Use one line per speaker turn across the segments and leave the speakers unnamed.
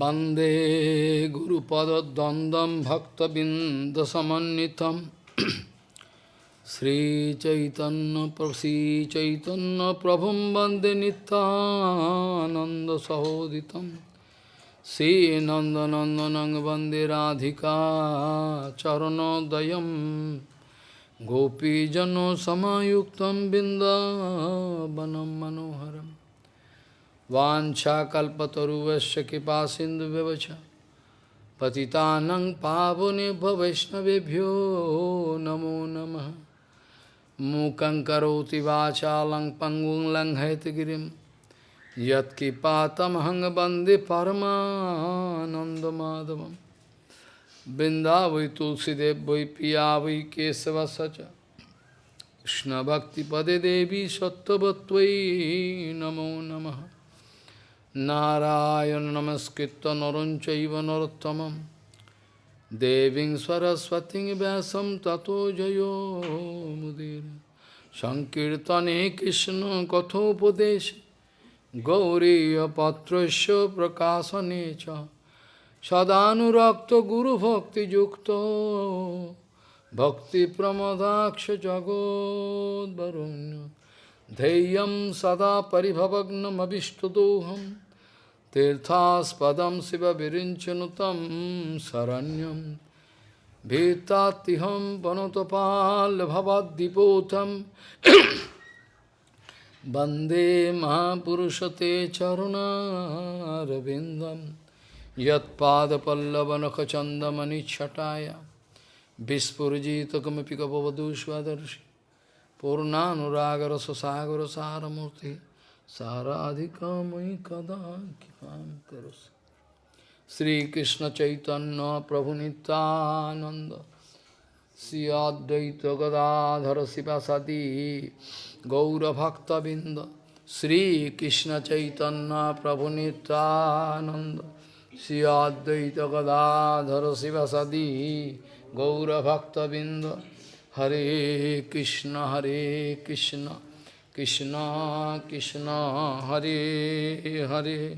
वन्दे गुरुपदद्वन्द्वं भक्तबिन्दसमन्वितं श्रीचैतन्यप्रसीचैतन्यप्रभुं वन्दे नित्यानन्दसहोदितं श्रीनन्दनन्दनं वन्दे राधिका चरणोदयं गोपीजनसमायुक्तं बिन्दावनं मनोहरम् वाञ्छाकल्पतरुवश्च कृपा सिन्धुव्यवच पतितानं पावनेभ्य वैष्णवेभ्यो नमो नमः मूकं करोति वाचालं पङ्गुं लङ्घयतगिरिं यत्कृपातमहं वन्दे परमानन्दमाधवं वृन्दावै तुलसीदेव वै पिया वै केशवस च कृष्णभक्तिपदे देवी सत्त्ववत्त्वयि नमो नमः नारायण नमस्कृत्य नरं चैव नरोत्तमं देवीं सरस्वतीं व्यासं ततो जयो मुदीर सङ्कीर्तने कृष्णकथोपदेश गौरीयपत्रस्य प्रकाशने च सदानुरक्तगुरुभक्तियुक्तो भक्तिप्रमदाक्ष जगोद्वरुण्य धैर्यं सदा Tirthaspadam Siva Virinchanutam Saranyam Bhitatiham Panotapal Bhavadipotam Bande Mahapurushate Charuna Ravindam Yat Pada Pallavanakachandamani Chataya Vispurjita Kamipika Bhavadushvadarshi Purnanuragara Sasagara Saramurti मयि कदा कृपा करोसि श्रीकृष्ण चैतन्य प्रभु नित्यानंद श्री अद्वैत गदाधर शिवासदी गौरभक्तबिंद श्रीकृष्ण चैतन्य प्रभु नित्यानंद श्री अद्वैत गदाधर शिवासदी गौरभक्तबिंद हरे कृष्ण हरे Krishna Krishna Krishna Hare Hare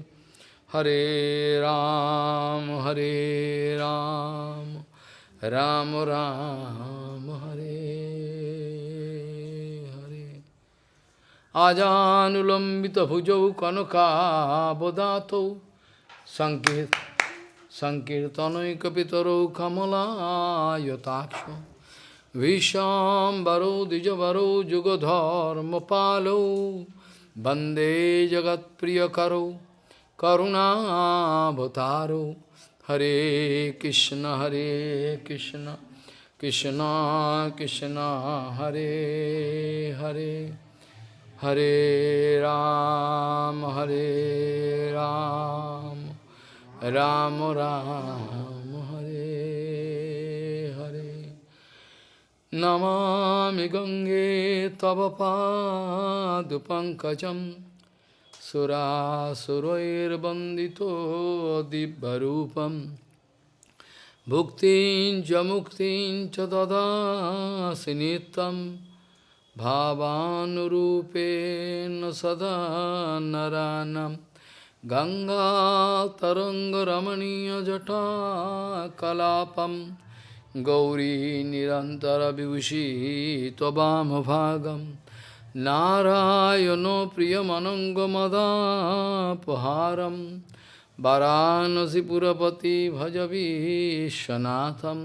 Hare Ram Hare Ram Ram Ram Hare Hare Ajanulambita bhujau kanaka bodhato Sankirtanoika kapitaro kamala yotaksha Vishambaro Dijavaro Jugadhar Palo Bande Jagat Priyakaro Karuna Bhataro Hare Krishna Hare Krishna Krishna Krishna Hare Hare Hare Ram Hare Ram Ram Ram, Ram Namami गङ्गे तव पादुपङ्कजं सुरासुरैर्वन्दितो दिव्यरूपं भुक्तिं च मुक्तिं च ददासि नित्यं भावानुरूपेण सदा नरानं गङ्गातरङ्गरमणीयजटाकलापम् गौरी निरन्तरविभूषी त्ववामभागं नारायणो प्रियमनङ्गमदापहारं वाराणसीपुरपति भज विश्वनाथं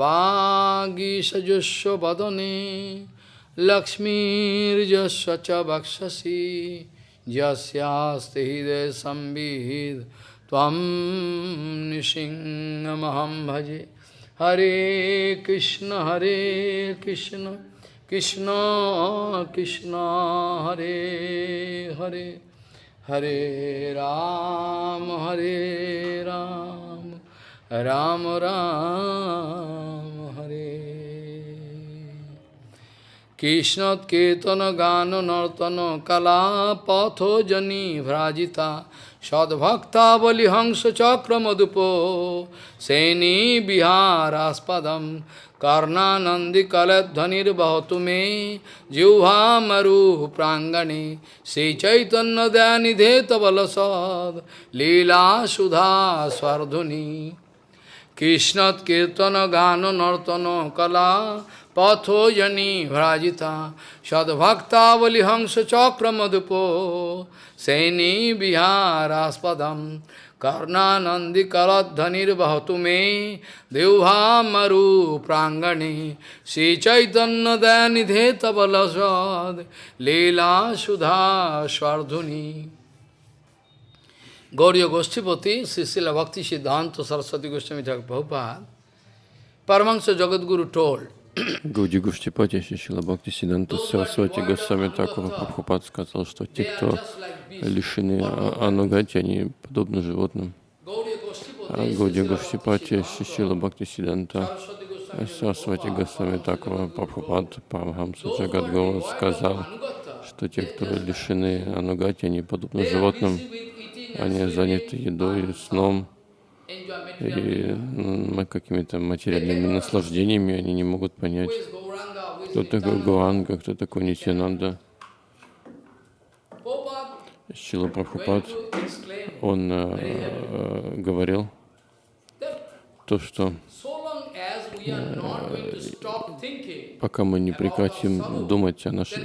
वागीषजुष्व वदने लक्ष्मीर्यस्य च वक्षसि यस्यास्ति हृदयसंविद् त्वं निसिंहमहं भजे Hare Krishna, Hare Krishna, Krishna Krishna, Hare Hare, Hare Ram, Hare Ram, Ram Ram, Hare. Krishna Ketana Gana Nartana Kala Patho Jani Vrajita sadbhaktavalihamsachakramadapo seni viharaspadam karnanandi kaladhanir bahatume jivha maru prangani se chaitanya dhyanidhe tavalasad lila sudha swardhuni. কৃষ্ণৎ কীর্তন গান নর্তন কলা patho yani vrajita sadbhaktavali hamsa chakramadupo seni viharaspadam karnanandi kaladhanir bhatume devhamaru prangani si chaitanya dayanidhe tabalasad leela sudha swardhuni Gauriya Goshtipati, Sisila Bhakti Siddhanta Saraswati Goswami Thakur Prabhupada, Paramahansa Jagadguru told,
Гауди Гуштипати, Шишила Бхакти Сиданта Сарасвати Госвами Такура Прабхупад сказал, что те, кто лишены анугати, они подобны животным. А Гауди Гуштипати, Шишила Бхакти Сиданта Сарасвати Госвами Такура Прабхупад Парамхамса Джагадгуру сказал, что те, кто лишены анугати, они подобны животным, они заняты едой, сном, и какими-то материальными наслаждениями они не могут понять, кто такой Гуанга, кто такой Нитянанда. Шила Прабхупад, он э, говорил то, что э, пока мы не прекратим думать о нашей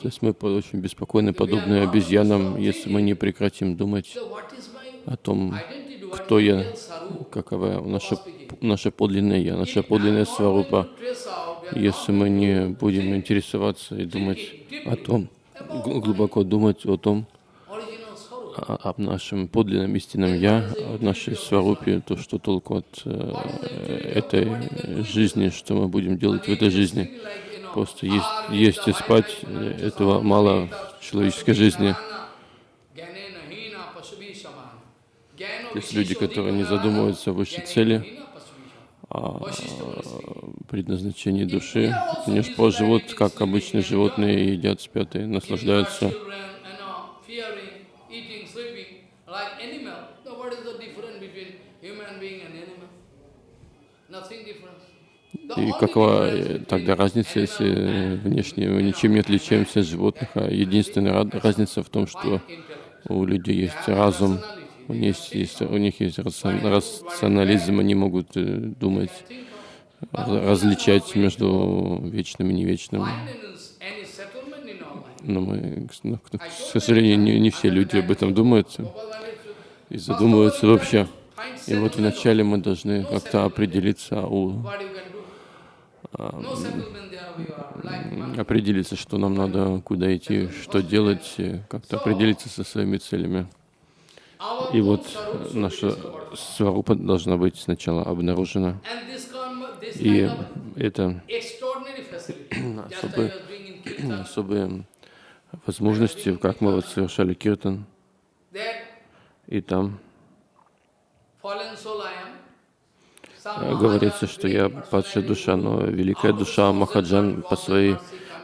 то есть мы очень беспокойны, подобны обезьянам, если мы не прекратим думать о том, кто я, какова наша, наша подлинная я, наша подлинная сварупа. Если мы не будем интересоваться и думать о том, глубоко думать о том, об нашем подлинном истинном Я, о нашей сварупе, то, что толку от э, этой жизни, что мы будем делать в этой жизни. Просто есть, есть и спать, этого мало в человеческой жизни. Есть люди, которые не задумываются о высшей цели, о предназначении души. Они же живут, как обычные животные, едят, спят и наслаждаются. И какова э, тогда разница, если внешне мы ничем не отличаемся от животных, а единственная разница в том, что у людей есть разум, у них есть, у них есть рационализм, они могут э, думать, различать между вечным и невечным. Но мы, к сожалению, не, не все люди об этом думают и задумываются вообще. И вот вначале мы должны как-то определиться у определиться, что нам надо, куда идти, что делать, как-то определиться со своими целями. И вот наша сварупа должна быть сначала обнаружена. И это особые, особые возможности, как мы вот совершали киртан. И там говорится, что я падшая душа, но великая душа Махаджан по своей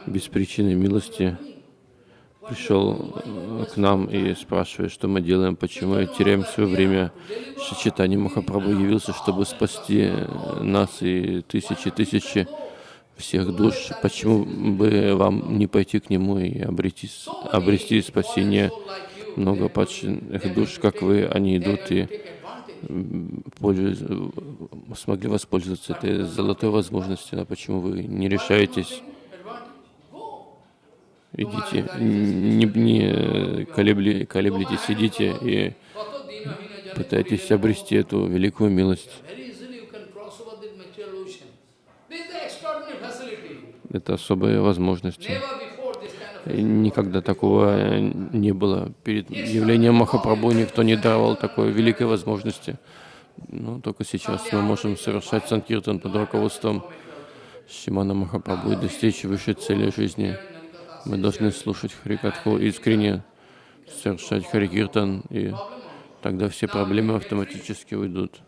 беспричинной милости пришел э, к нам и спрашивает, что мы делаем, почему теряем свое время. Шичитани Махапрабху явился, чтобы спасти нас и тысячи тысячи всех душ. Почему бы вам не пойти к нему и обрести, обрести спасение? Много падших душ, как вы, они идут и смогли воспользоваться этой золотой возможностью, но почему вы не решаетесь? Идите, не, не колебли, колеблитесь, идите и пытайтесь обрести эту великую милость. Это особые возможности. Никогда такого не было. Перед явлением Махапрабху никто не давал такой великой возможности. Но только сейчас мы можем совершать санкиртан под руководством Шимана Махапрабху и достичь высшей цели жизни. Мы должны слушать Харикатху искренне, совершать Харикиртан и тогда все проблемы автоматически уйдут.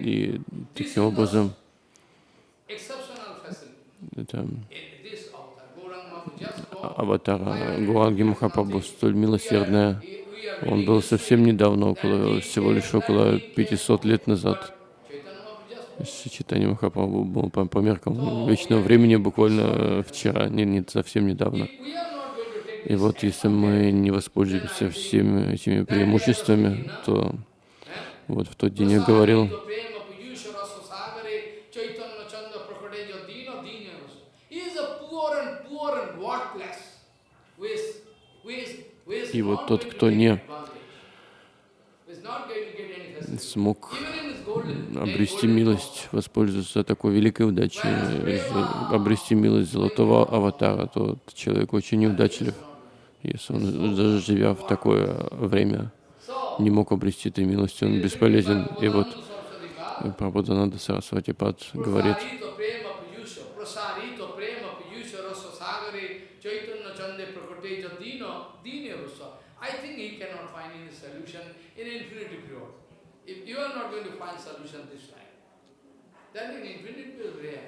И таким образом. Это
just go.
аватара Гуанги Махапрабху столь милосердная. Он был совсем недавно, около, всего лишь около 500 лет назад. Читание Махапрабху был по, по меркам вечного времени буквально э, вчера, не, не совсем недавно. И вот если мы не воспользуемся всеми этими преимуществами, то вот в тот день я говорил,
Prasarito prema piyushara sasagare chaitanya chanda prakade jadina dinyas. He is a poor and poor and worthless. Who is, who is, who is
И вот тот, кто не смог обрести милость, воспользоваться такой великой удачей, э, обрести милость золотого аватара, то человек очень неудачлив, если он, даже живя в такое время, не мог обрести этой милости, он бесполезен. И вот
Saraswati
Прабхудананда Сарасвати Пад говорит,
Prasarito prema piyusha, prasarito prema piyusha rasa sagare chaitanya chande prakate jadina dine rasa. I think he cannot find any solution in infinity period. If you are not going to find solution this time, then in infinity period rare.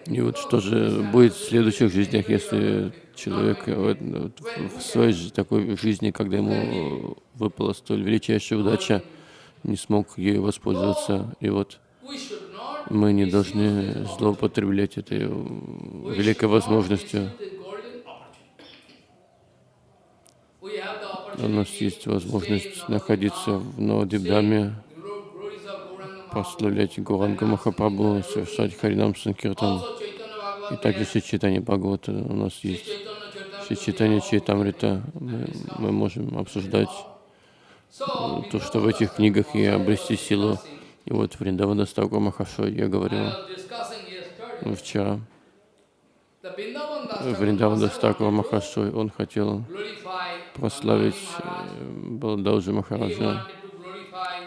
И вот что же будет в следующих жизнях, если человек в своей такой жизни, когда ему выпала столь величайшая удача, не смог ею воспользоваться. И вот мы не должны злоупотреблять этой великой возможностью. У нас есть возможность находиться в
Mahaprabhu.
прославлять Гуранга Махапрабху, совершать Харинам Санкиртан. И также Сичитание Бхагавата у нас есть. Сичитание Чайтамрита мы, мы можем обсуждать
So,
то, что в этих книгах и обрести силу. И вот Вриндавана Стагур Махашой я говорил вчера. Вриндавана Стагур Махашой, он хотел прославить э, Баладауджи
He
Махараджа.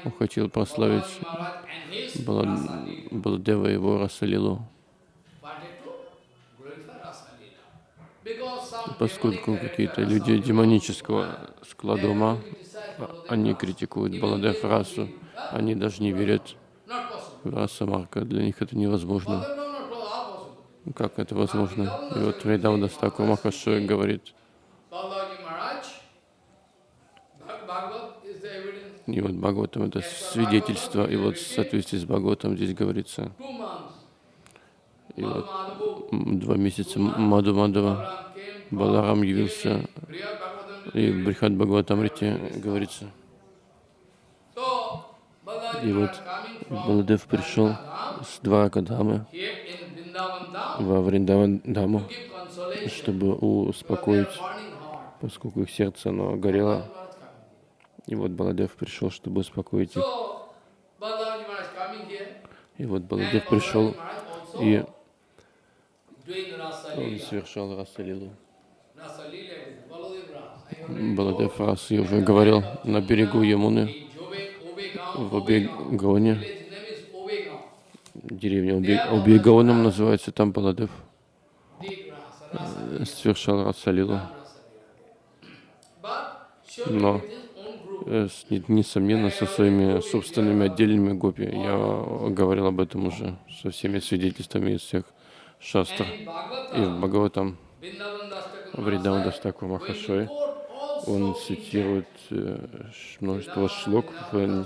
Он хотел прославить Баладева его Расалилу. Поскольку какие-то люди демонического склада ума, они критикуют Баладев расу, они даже не верят в раса Марка, для них это невозможно.
Baladev no, not possible.
Как это возможно? И вот Вриндавана Стакур Махашой говорит, и вот Бхагаватам это свидетельство, и вот в соответствии с Бхагаватом здесь говорится, и вот два месяца Маду
came
Баларам явился, и в Брихат Бхагаватамрите говорится, И вот Баладев пришел с
Vrindavan Dham,
во Вриндавандаму, чтобы успокоить, поскольку их сердце оно горело. И вот Баладев пришел, чтобы успокоить их. И вот Баладев пришел и он совершал Расалилу. Баладев раз, я уже говорил, на берегу Ямуны, в Обегоне,
village name is Obegaon.
Деревня Обегоном называется, там Баладев э, совершал Расалилу. Но э, несомненно, со своими собственными отдельными гопи. Я говорил об этом уже, со всеми свидетельствами из всех шастр. И в Бхагаватам
Vrindavan Das Thakur
Вридаун
Mahasaya,
Дастаку
when he
Махашой, он цитирует э, множество шлок, в-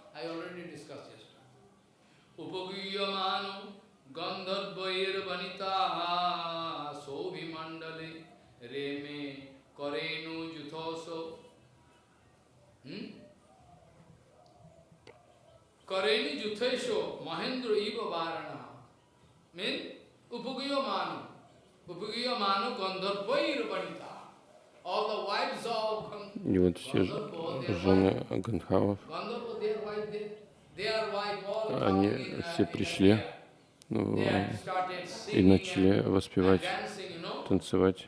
I already discussed yesterday. उपगीयमानो गन्धर्वैर्वनिता शोभिमण्डले रेमे करेणु जुथोसो करेणु जुथेशो महेन्द्र इव वारणा मीन उपगीयमानो Upagiya Manu Gandharvai Rupanita. All
И вот все жены
all
они все
uh,
пришли ну, и начали воспевать, танцевать.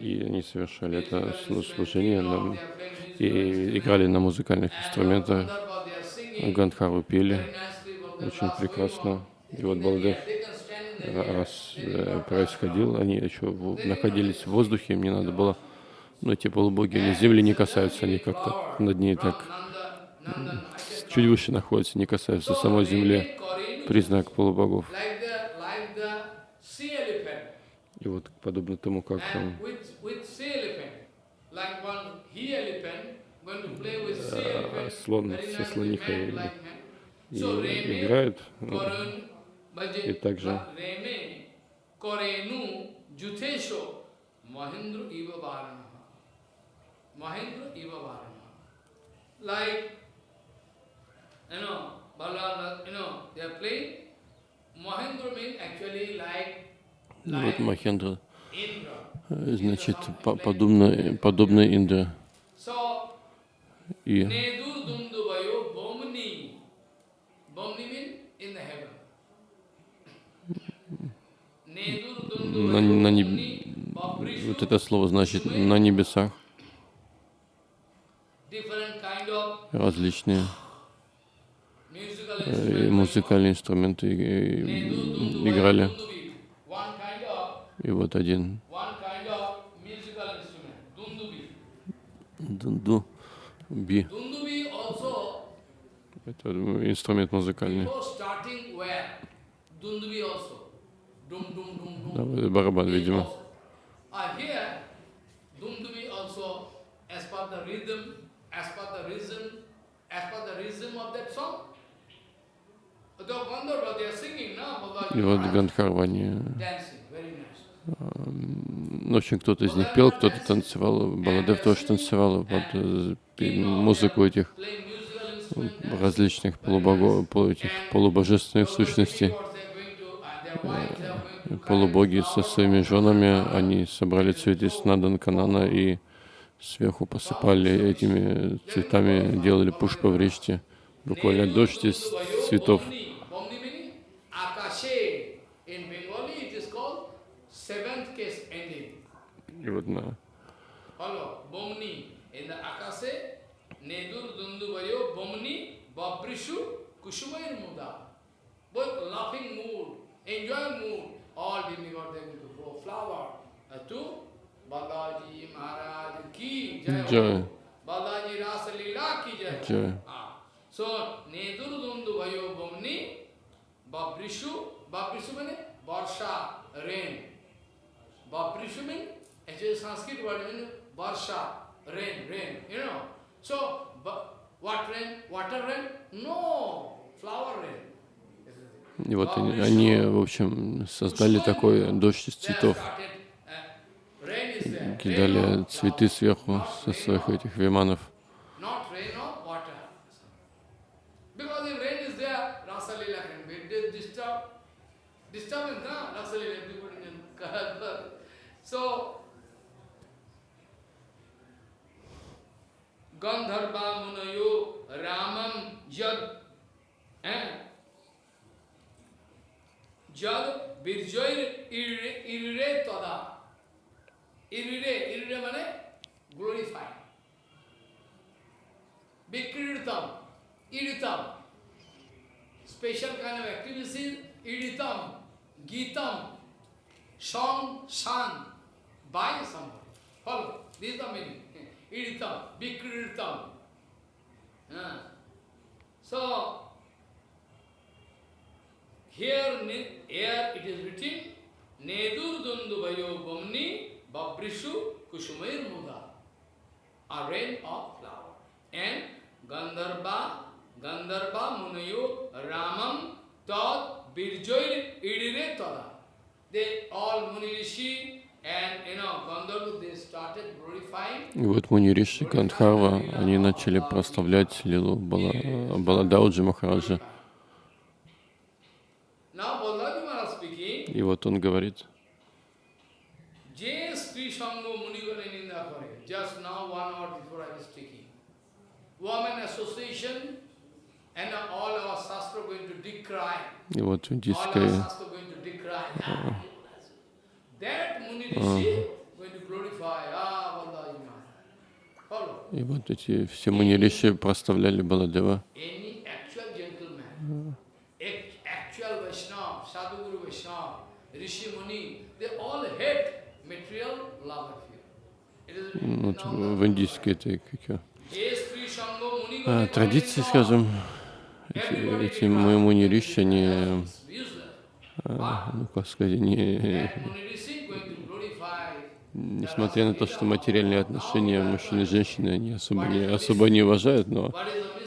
И они совершали это служение
musical
и играли на музыкальных инструментах. Гандхару пели очень прекрасно. И вот Балдев раз э, происходил, они еще находились в воздухе, им не надо было, ну, эти полубоги, они земли не касаются, они как-то над ней так чуть выше находятся, не касаются самой земли, признак полубогов. И вот подобно тому, как
sea
Э, слон со слонихой
man.
И ну, также ну, вот Махендра, э, значит, по- подобно, подобно Индре.
So,
И
Nedur Dunduvayo Bomni. Bomni means in the heaven. Nedur
на, на неб- вот это слово значит на небесах различные э,
instruments.
музыкальные инструменты э, играли. И вот один дунду би, это инструмент музыкальный. Да, барабан, видимо. И вот
Balaji
Гандхарва, они,
dancing, very nice.
в общем, кто-то из них пел, кто-то танцевал, Баладев тоже танцевал под э, музыку этих различных полубогов, полу- этих полубожественных сущностей. Полубоги со своими женами, они собрали цветы с Надан-Канана и сверху посыпали этими цветами, делали пушпа в речке. Буквально дождь из цветов. И вот на
Babrishu, Kushumair Muda. Both laughing mood, enjoying mood, all demigods they going to throw flower uh, to Balaji Maharaj ki jai.
Jai.
Balaji Rasa Leela ki jai.
Jai.
Ah. So, Nedur Dunduvayo, Bomni, Babrishu, Babrishu means Varsha, rain. Babrishu means, actually Sanskrit word means Varsha, rain, rain, you know. So, what rain? Water rain? No, flower rain.
И вот они, они, в общем, создали такой дождь из цветов.
uh,
Кидали цветы сверху со своих этих виманов.
Gandharva Munayo Ramam eh? Jad Birjoir Irre Irre Tada. Irre, Irre mane glorify. Vikritam, Iritam. Special kind of activities, Iritam, Gitam, song, sung by somebody. Follow, this is the meaning. Iritam, Vikritam. Ah. So, here, here it is written, Nedur Dunduvayo Bomni Babrishu Kushumair Muda. A rain of flower. And Gandharva, Gandharva Munayo Ramam Tad Birjoir Idire Tada. They all Muni Rishi and you know Gandharva they started glorifying
И вот Муни Риши Гандхарва, они начали прославлять Лилу Бала, Баладауджи Махараджа. И вот он говорит, и вот индийская
а.
и вот эти все мунилиши проставляли Баладева. Вот
now
в индийской этой как её,
Е Сри Шанго Муни
а, традиции, скажем, эти, эти
declares,
мунириши, они, а, ну как сказать,
glorify
несмотря на то, что материальные отношения мужчины и женщины, они особо не, особо не уважают, но,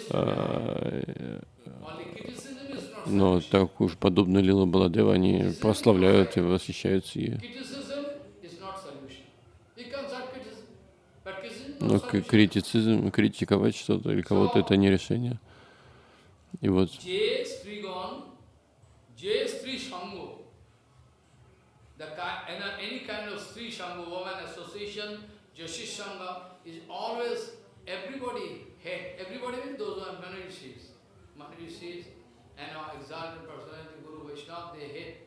а, но так уж подобно Лила Баладева, они прославляют и восхищаются ей.
criticism is not solution. You can start criticism, but criticism is
но критицизм, критиковать что-то или кого-то это не решение. И вот.
Everybody hate, everybody means those who are Manavishis, Manavishis and our exalted personality Guru Vaishnava, they hate.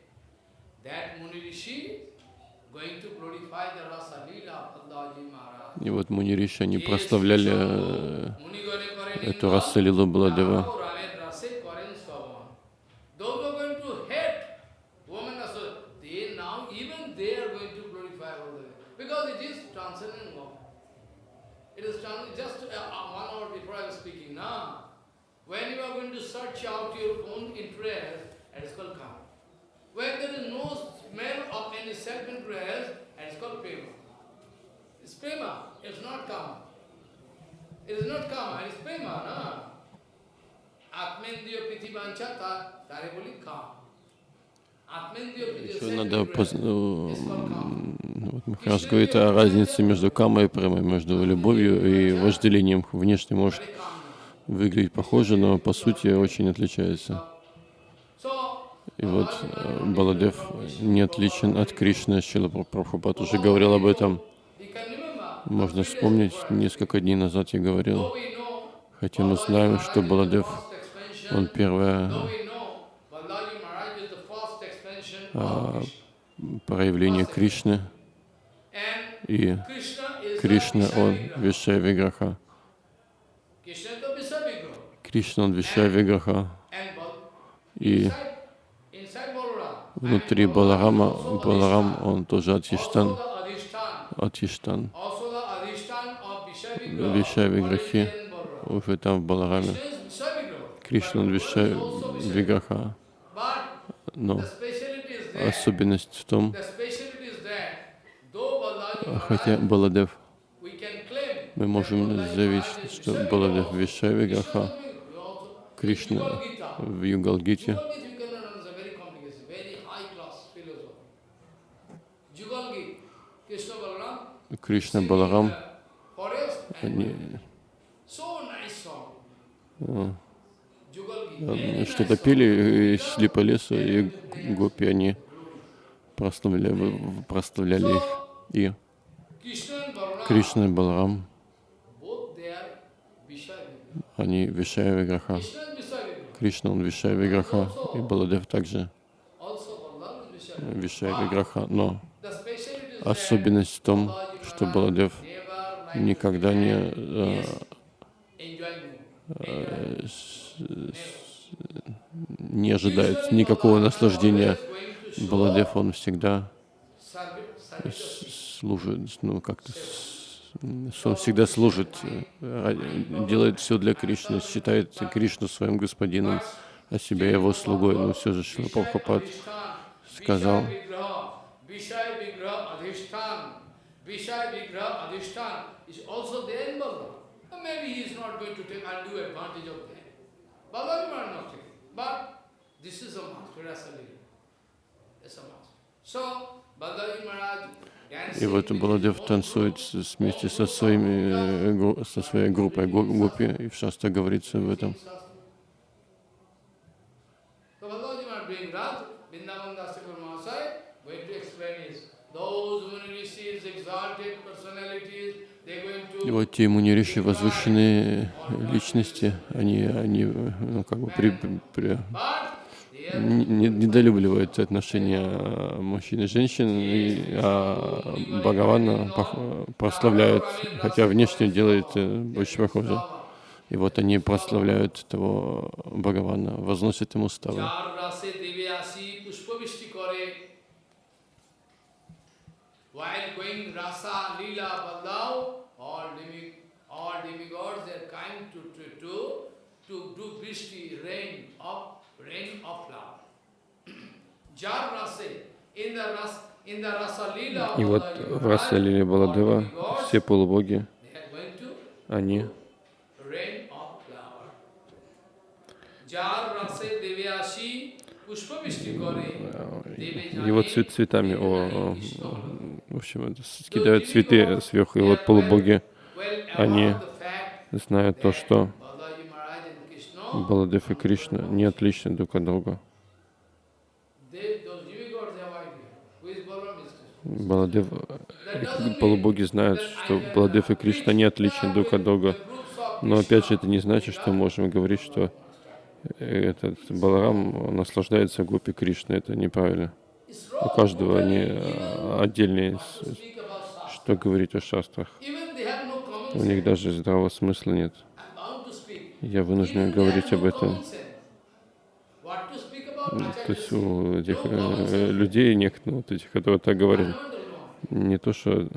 That Muni Rishi
и вот Муни Риши, они прославляли эту
расы Лилу Бладева. When you are going to search out your own interest, it is called karma. When there is no smell of any self-interest, it is called prema. It's prema, it's not karma. It is not karma, it is prema, prithivancha
Еще надо поз- ну, вот Махарадж говорит о разнице между камой и премой, между любовью и вожделением. Внешне может выглядеть похоже, но по сути очень отличается. И вот э, Баладев не отличен от Кришны. Шила Прабхупад уже говорил об этом. Можно вспомнить, несколько дней назад я говорил, хотя мы знаем, что Баладев, он первое А, проявление Кришны, и Кришна, он Вишая Виграха. Кришна, он Вишая Виграха. И внутри Баларама, Баларам, он тоже от
Also
Иштан,
the Adhishtan.
от Иштан.
Also the Adhishtan of Vishaya
Вишая
Vigraha,
Виграхи
already in Balaram.
уже там в Балараме. Кришна, он
But
Вишая
Guru is also Vishaya
Виграха.
But
Но особенность в том, хотя Баладев, мы можем заявить, что Баладев
Vigraha.
Вишая Виграха,
We also-
Кришна в Югалгите,
Jugal Gita you cannot understand, very complicated, very high class philosophy. Jugal Gita, Krishna Balaram,
Кришна
singing in
Баларам,
the forest and
они
so nice song.
э,
Jugal Gita,
э,
very
что-то пели шли по лесу, и гопи, они прославляли, прославляли их. И Кришна и Баларам, они Вишая Виграха. Кришна, он Вишая Виграха, и Баладев также. Вишая Виграха. Но особенность в том, что Баладев никогда не, э, э, не ожидает никакого наслаждения. Баладев, он всегда служит, ну как-то, он всегда служит, э, делает все для Кришны, считает Кришну своим господином, а себя его слугой. Но все же Шила Прабхупад сказал,
Vishaya Vigraha Adhishtan is also there in Balaram. Maybe he is not going to take undue advantage of that. Balaram are not taking. But this is a master. It's a master. So, Balaji Maharaj
И вот Баладев танцует вместе со, своими, э, со своей группой го- гопи, и в Шаста говорится в этом.
So Maharaj being Vrindavan Mahasaya,
и вот те ему возвышенные личности, они, они ну, как бы при, при, не недолюбливают отношения мужчин и женщин, и, а Бхагавана прославляют, хотя внешне делает э, очень похоже. И вот они прославляют этого Бхагавана, возносят ему ставы. И вот в Раса Лили Баладева все полубоги, они
э,
его цвет цветами о, в общем, это с- кидают цветы сверху, и вот полубоги они знают то, что Баладев и Кришна не отличны друг от друга. Баладев, полубоги знают, что Баладев и Кришна не отличны друг от друга. Но опять же, это не значит, что мы можем говорить, что этот Баларам наслаждается гопи Кришны. Это неправильно. У каждого они э, отдельные, что говорить о шастрах. У них даже здравого смысла нет. Я вынужден говорить об этом. То есть у этих э, людей, некоторых, вот этих, которые так говорили, не то, что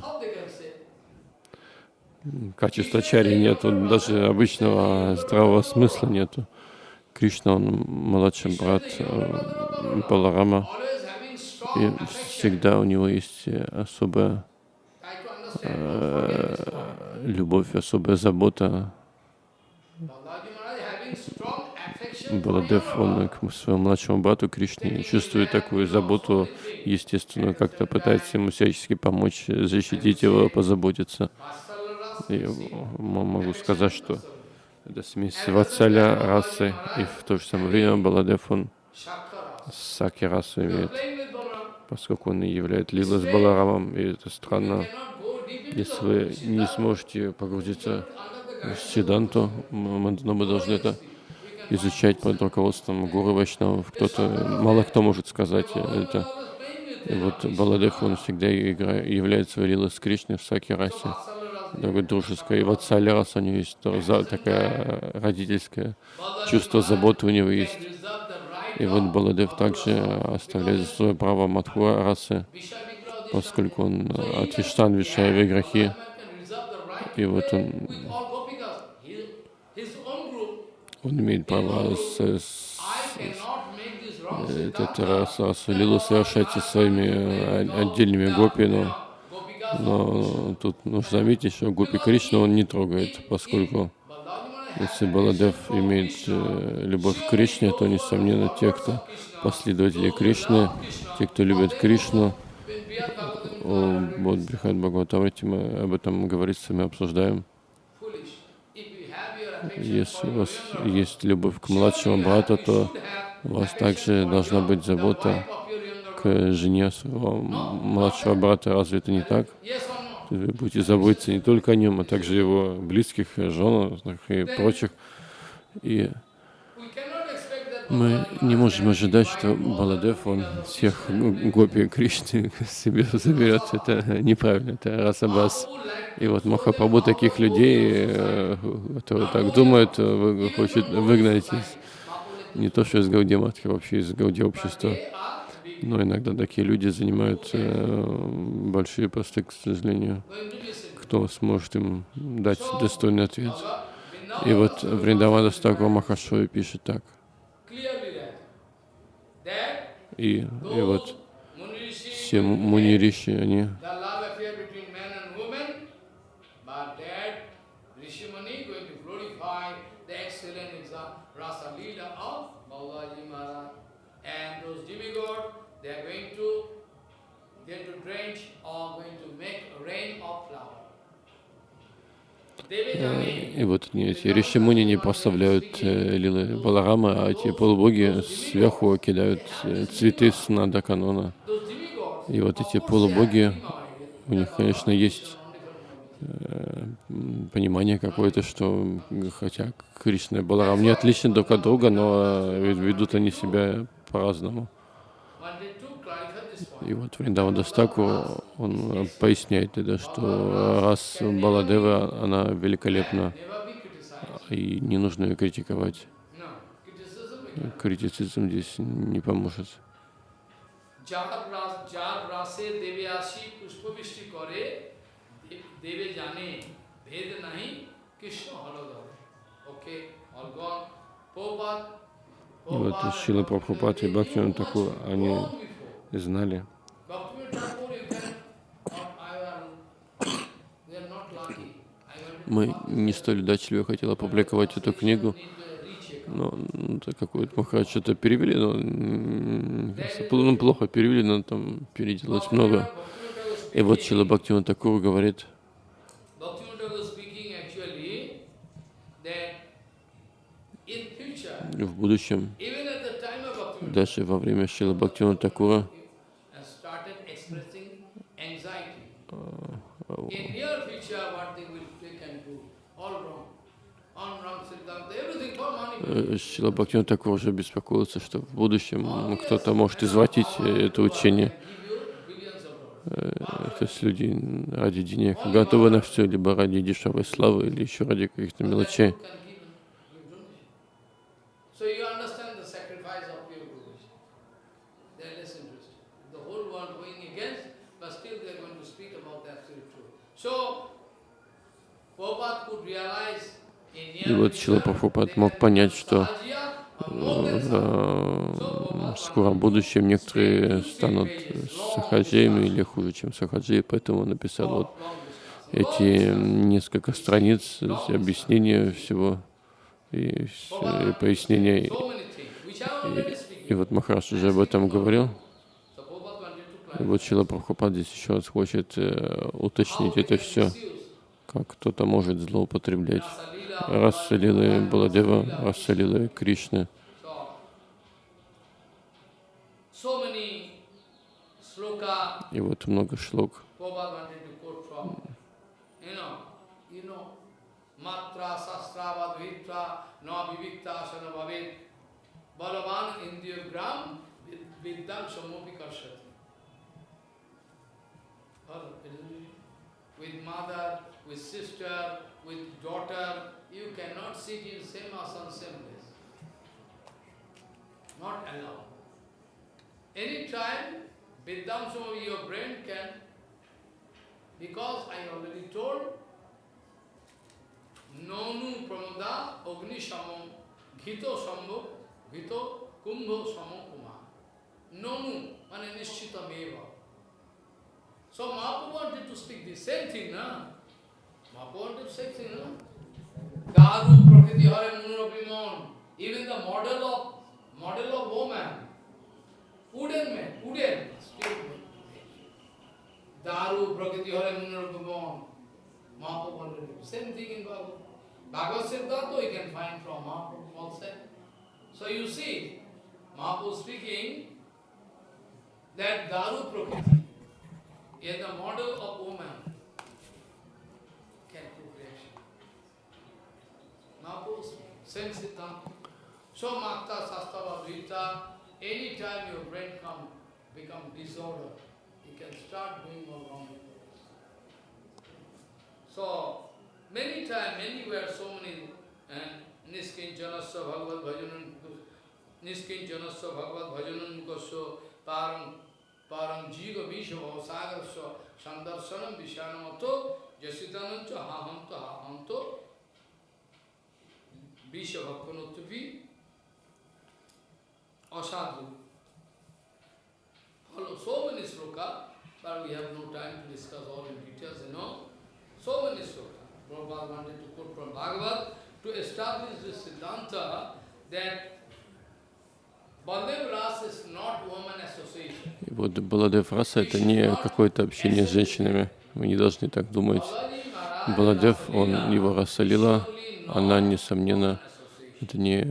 качества чари нету, даже обычного здравого смысла нету. Кришна, он младший брат э, Баларама,
having
и всегда у него есть э, особая
point.
любовь, особая забота. Баладев, он к своему младшему брату Кришне чувствует такую заботу, естественно, как-то пытается ему всячески помочь, защитить его, позаботиться. М- могу сказать, что это смесь ватсаля расы, и в то же самое время Баладев, он саки
are
имеет. Поскольку он и являет лила с Баларамом, и это странно. Если вы не сможете погрузиться в Сиданту, но мы должны это изучать под руководством Гуру Вайшнавов. Кто-то, мало кто может сказать это. И вот Баладев, он всегда играет, являет свою лилу с Кришной в Саки расе, такой дружеской. И вот Салярас, у него есть такая родительская чувство заботы у него есть. И вот Баладев также оставляет свое право Матхуа расы, поскольку он от Виштан,
can reserve the right
и вот он, он имеет право с, с-
wrong
этот раз, расу лилу совершать со своими э, отдельными гопи, но, но тут нужно заметить, что гопи Кришна он не трогает, поскольку Если Баладев имеет э, любовь к Кришне, то, несомненно, те, кто последователи Кришны, те, кто любит Кришну, вот Брихат Бхагаватамрити, мы об этом говорится, мы обсуждаем. Если у вас есть любовь к младшему брату, то у вас также должна быть забота к жене своего младшего брата. Разве это не так? Вы будете заботиться не только о нем, а также его близких, жен и прочих. И Мы не можем ожидать, что Баладев, он всех гопи Кришны себе заберет. Это неправильно, это расабас. И вот Махапрабху таких людей, э, которые так думают, э, хочет выгнать из, не то что из Гауди Матхи, вообще из Гауди общества. Но иногда такие люди занимают э, большие посты, к сожалению. Кто сможет им дать достойный ответ? И вот Вриндавада Стаква Махашои пишет так. И, и вот все мунириши, они
excellent Rasa Leela of Balaji Maharaj. And those demigods, they are going to get to drench or going to make rain of flower. Devajani,
И вот эти ришимуни не прославляют э, лилы Баларама, а эти полубоги сверху кидают э, цветы с нада канона. И вот эти полубоги, у них, конечно, есть
э, понимание какое-то, что хотя Кришна и Баларам не отличны друг от друга, но ведут они себя по-разному. И вот Вриндава Дастаку, он поясняет это, что раз Баладева, она великолепна, и не нужно ее критиковать. Критицизм здесь не поможет. И вот Шила Прабхупад и Бхактиван Такур, они знали, мы не столь удачливо хотели опубликовать эту книгу, но ну, какой-то Махарадж что-то перевели, но ну, плохо перевели, но там переделать много. И вот Чила Бхактиван Такур говорит, в будущем, даже во время Шила Бхактивана Такура, Шила Бхактина такого же беспокоился, что в будущем кто-то может извратить это учение. Э, то есть люди ради денег готовы на все, либо ради дешевой славы, или еще ради каких-то мелочей. И вот Шила Прабхупад мог понять, что в скором будущем некоторые станут сахаджиями или хуже, чем сахаджи, поэтому он написал вот эти несколько страниц объяснения всего и, и пояснения. И, и вот Махараш уже об этом говорил. И вот Шила Прабхупад здесь еще раз хочет э, уточнить это все, кто-то может злоупотреблять Раса Лилы Баладева, Раса Лилы Кришны. И вот много шлок. Balavan indriyagram viddam samopi karshati. With mother, with sister, with daughter, you cannot sit in same asana, same place. Not allowed. Any time, Vidyamsam of your brain can, because I already told, Nonu Pramoda Agni Samam Ghito Sambho Ghito Kumbho Samam Kuma. Nonu, mane Nishchita Meva. So Mahaprabhu wanted to speak the same thing, na? Mahaprabhu wanted to say same thing, na? Garu Prakriti Hare Munurabhimon, even the model of model of woman, wooden man, wooden, still Daru Prakriti Hare Munurabhimon, Mahaprabhu wanted to Same thing in Bhagavad. Bhagavad Siddhartha you can find from Mahaprabhu also. So you see, Mahaprabhu speaking that Daru Prakriti is the model of woman. Same Siddhanta. So Makta, Sastava, Vita, any time your brain come, become disorder, you can start doing all wrong things. So, many times, anywhere, so many, eh, and Niskinjanasya Bhagavad Bhajanan, Niskinjanasya Bhagavad Bhajanan Mukasya Param Param Jiva Visha Bhavasagarasya Sandarsanam Vishanamato Jasitanancha Hahamto Hahamto Visha Bhakanotupi Asadhu. Follow so many sloka, but we have no time to discuss all in details, you know. So many sloka. Prabhupada wanted to quote from Bhagavad to establish this Siddhanta that И вот Баладев Раса это не какое-то общение с женщинами. Мы не должны так думать. Баладев, он его рассолила она, несомненно, это не,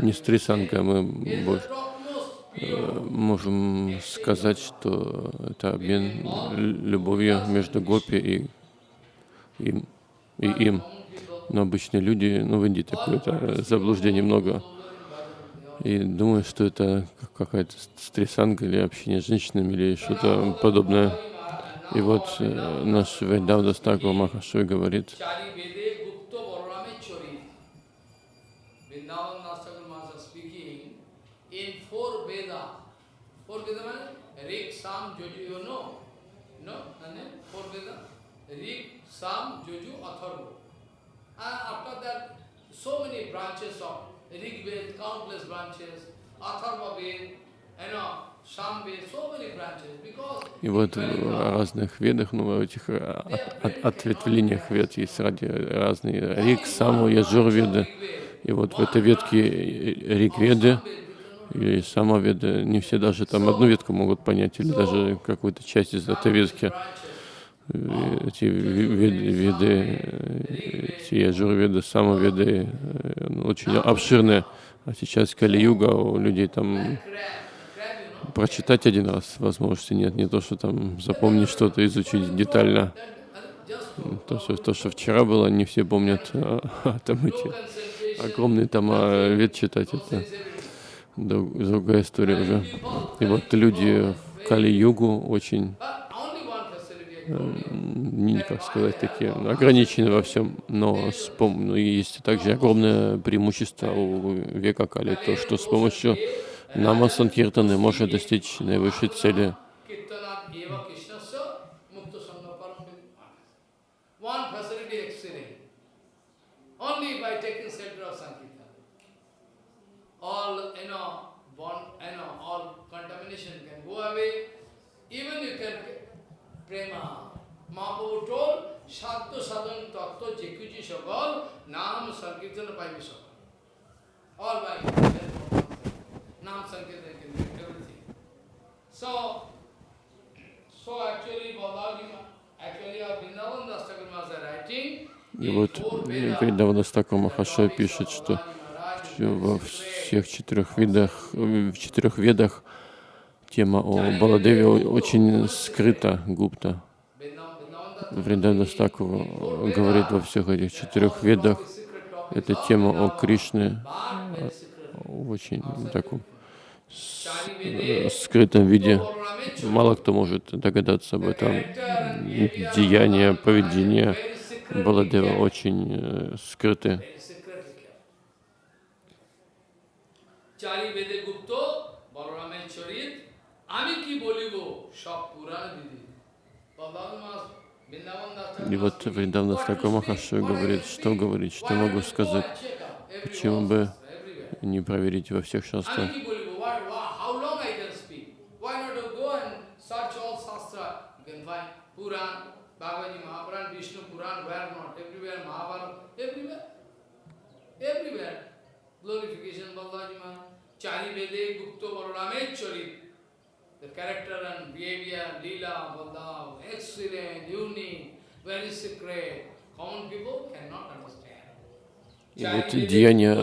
не стрисанга. Мы больше, э, можем сказать, что это обмен любовью между гопи и им, и им. Но обычные люди, ну в Индии такое заблуждение много. И думаю, что это какая-то стрессанка или общение с женщинами или что-то подобное. И вот э, наш Вайдавда Стаква Махашой говорит, so many branches of Rig Ved, countless branches, Atharva Ved, you know, и вот в разных ведах, ну, в этих от, ответвлениях вед есть ради разные рик, саму, яджур веды. И вот в этой ветке рик веды и сама веда, не все даже там одну ветку могут понять, или даже какую-то часть из этой ветки эти веды, эти яджур-веды, самоведы, очень обширные. А сейчас Кали-юга, у людей там прочитать один раз возможности нет, не то, что там запомнить что-то, изучить детально. То что, то, что вчера было, не все помнят, а, а там эти огромные там а, вед читать, это другая история уже. И вот люди в Кали-югу очень как сказать, такие ограничены во всем, но с пом ну, есть также огромное преимущество у века Кали, то, что с помощью нама Санкиртаны можно достичь наивысшей цели. সাধ্য সাধন তত্ত্ব যে কিছু সকল নাম সংকীর্তন পাইবে সকল all by নাম সংকীর্তন can do everything so so actually Balaji actually our Vrindavan Das Thakur Maharaj writing и вот Вриндавана Стака Махашай пишет, что во всех четырех видах, в четырех ведах тема о Баладеве очень скрыта, гупта. Вриндана Стакова говорит во всех этих четырех ведах. Эта тема о Кришне в очень таком скрытом виде. Мало кто может догадаться об этом. Деяния, поведение Баладева очень э, скрыты. И вот Вриндавна Стака Махаша говорит, что говорить, что могу сказать, почему бы не проверить во всех шастрах. Glorification Balaji Maharaj, Chari Vede Gupta Balaramech Charit, the character and behavior, lila, baldav, excellent, unique, very secret. Common people cannot understand. И вот деяния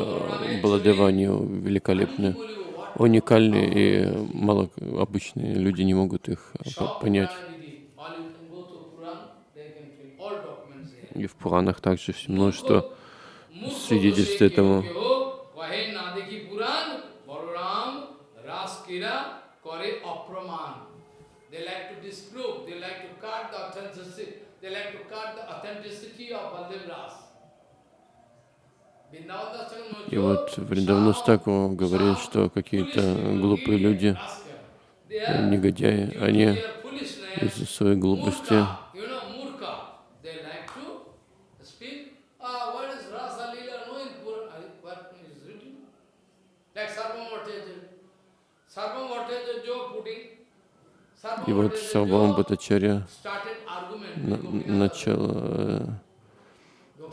Баладевани великолепны, уникальны, и мало обычные люди не могут их понять. И в Пуранах также множество свидетельств этому. И вот Вриндавну Стаку говорит, что какие-то глупые люди, негодяи, они из-за своей глупости И вот Сарвам Бхаттачарья начал э,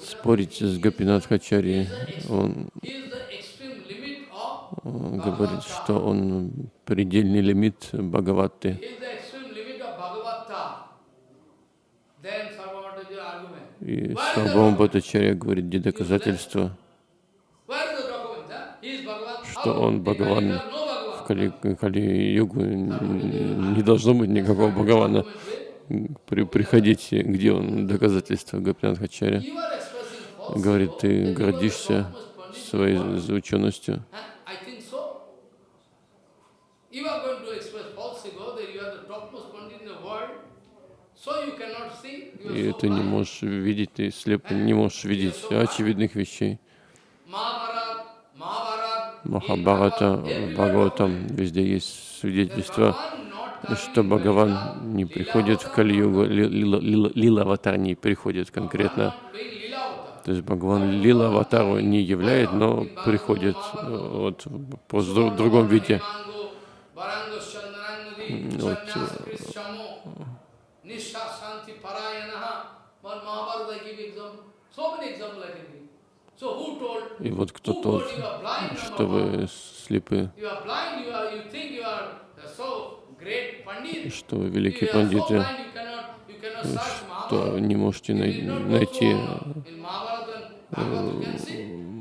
спорить с Гапинатхачарьей. Он говорит, что он предельный лимит Бхагаватты. И Сарвам Бхаттачарья говорит, где доказательства, что он Бхагаван. Кали-югу не должно быть никакого Бхагавана.
при, приходите, где он, доказательства Гопинат Хачаря. Говорит, ты гордишься своей ученостью. И ты не можешь видеть, ты слеп, не можешь видеть очевидных вещей.
Mahabharata, Mahabharata,
Махабхарата, Бхагаватам, везде есть свидетельство, что Бхагаван не приходит в Кали-югу, ли- лила- лила- лила-аватар не приходит конкретно. То есть Бхагаван лила-аватару не являет, но приходит э, вот, по другом виде. вот, И вот кто тот, что вы слепы, что вы великие пандиты, что не можете най- найти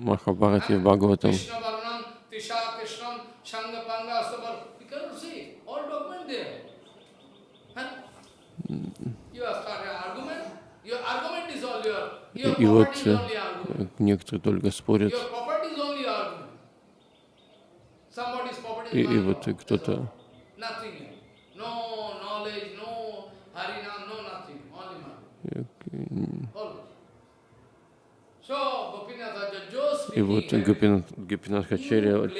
Махабхарате, Бхагаватам,
your
И вот э, некоторые только спорят, и, и вот кто-то э, И вот Гопинат, Хачарья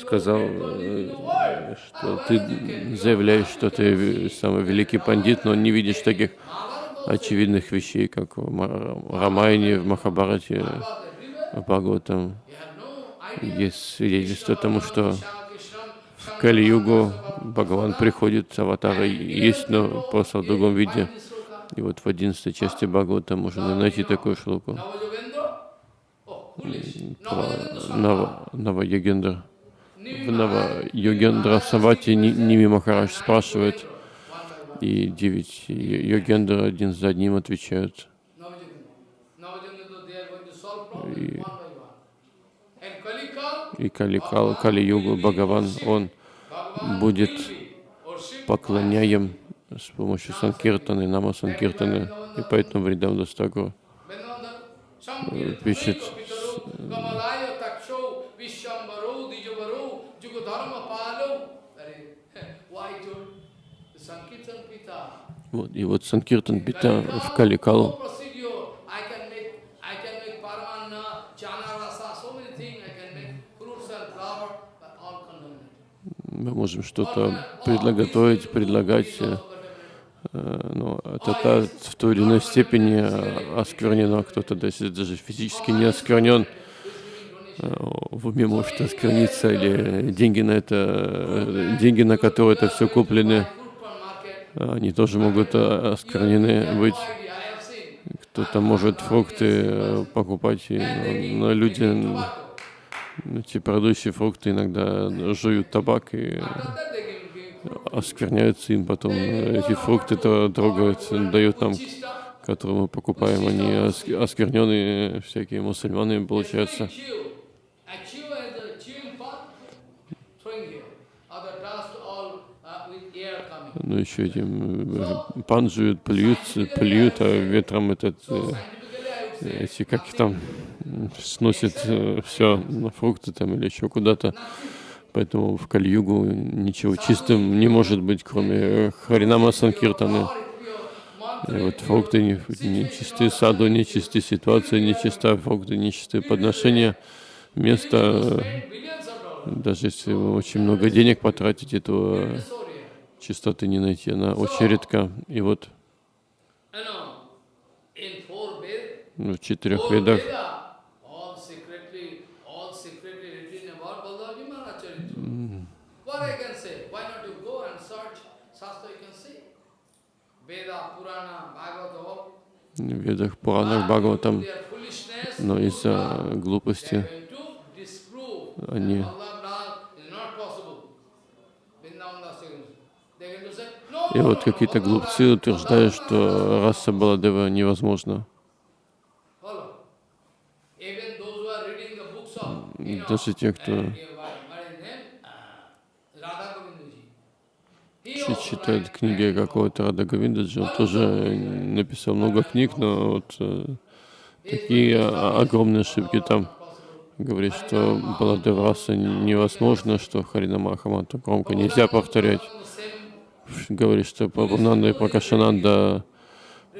сказал, э, что ты заявляешь, что ты самый великий пандит, но не видишь таких очевидных вещей, как в Ма- Рамайне, в Махабарате, в Бхагаватам. Есть свидетельство тому, что в Кали-югу Бхагаван приходит, аватара есть, но просто в другом виде. И вот в одиннадцатой части Бхагавата можно найти такую шлуку. Про Нава, Нава-Йогендра. В Нава-Йогендра Савати Ни- Ними Махарадж спрашивает, и девять йо- йогендра один за одним отвечают. И- И Кали-Кал, Кали-Югу, Бхагаван, он будет поклоняем с помощью Санкиртаны, Нама Санкиртаны, и поэтому Вридам Дастагу пишет, вот, и вот Санкиртан Пита в Кали-Калу, мы можем что-то предлагать, предлагать, э, но это та- в той или иной степени э, осквернено, кто-то даже, физически не осквернен, э, в уме может оскверниться, или деньги на это, деньги, на которые это все куплены, они тоже могут э, осквернены быть. Кто-то может фрукты э, покупать, и, но, люди, эти продающие фрукты иногда жуют табак и оскверняются им потом. э, Эти фрукты то трогают, дают нам, которые мы покупаем, они ос- оскверненные, всякие мусульманы получаются. Ну, еще этим э, пан жуют, плюют, плюют, а ветром этот, э, эти, как там, сносит все на фрукты там или еще куда-то. Поэтому в Кальюгу ничего чистым не может быть, кроме э, Харинама Санкиртаны. И вот фрукты не, не саду не чистые, ситуация не чистая, фрукты не чистые, подношения, место, э, даже если вы очень много денег потратите, то э, чистоты не найти, она очень редка. И вот ну, в четырех ведах
all secretly, all secretly written about Balaji Maharaj
И вот какие-то глупцы утверждают, что раса Баладева невозможна. Даже те, кто читает книги какого-то Рада Говиндаджи. Он тоже написал много книг, но вот э, такие огромные ошибки там. Говорит, что Баладевраса невозможно, что Харина Махаманта громко нельзя повторять. Говорит, что Прабхунанда и Пракашананда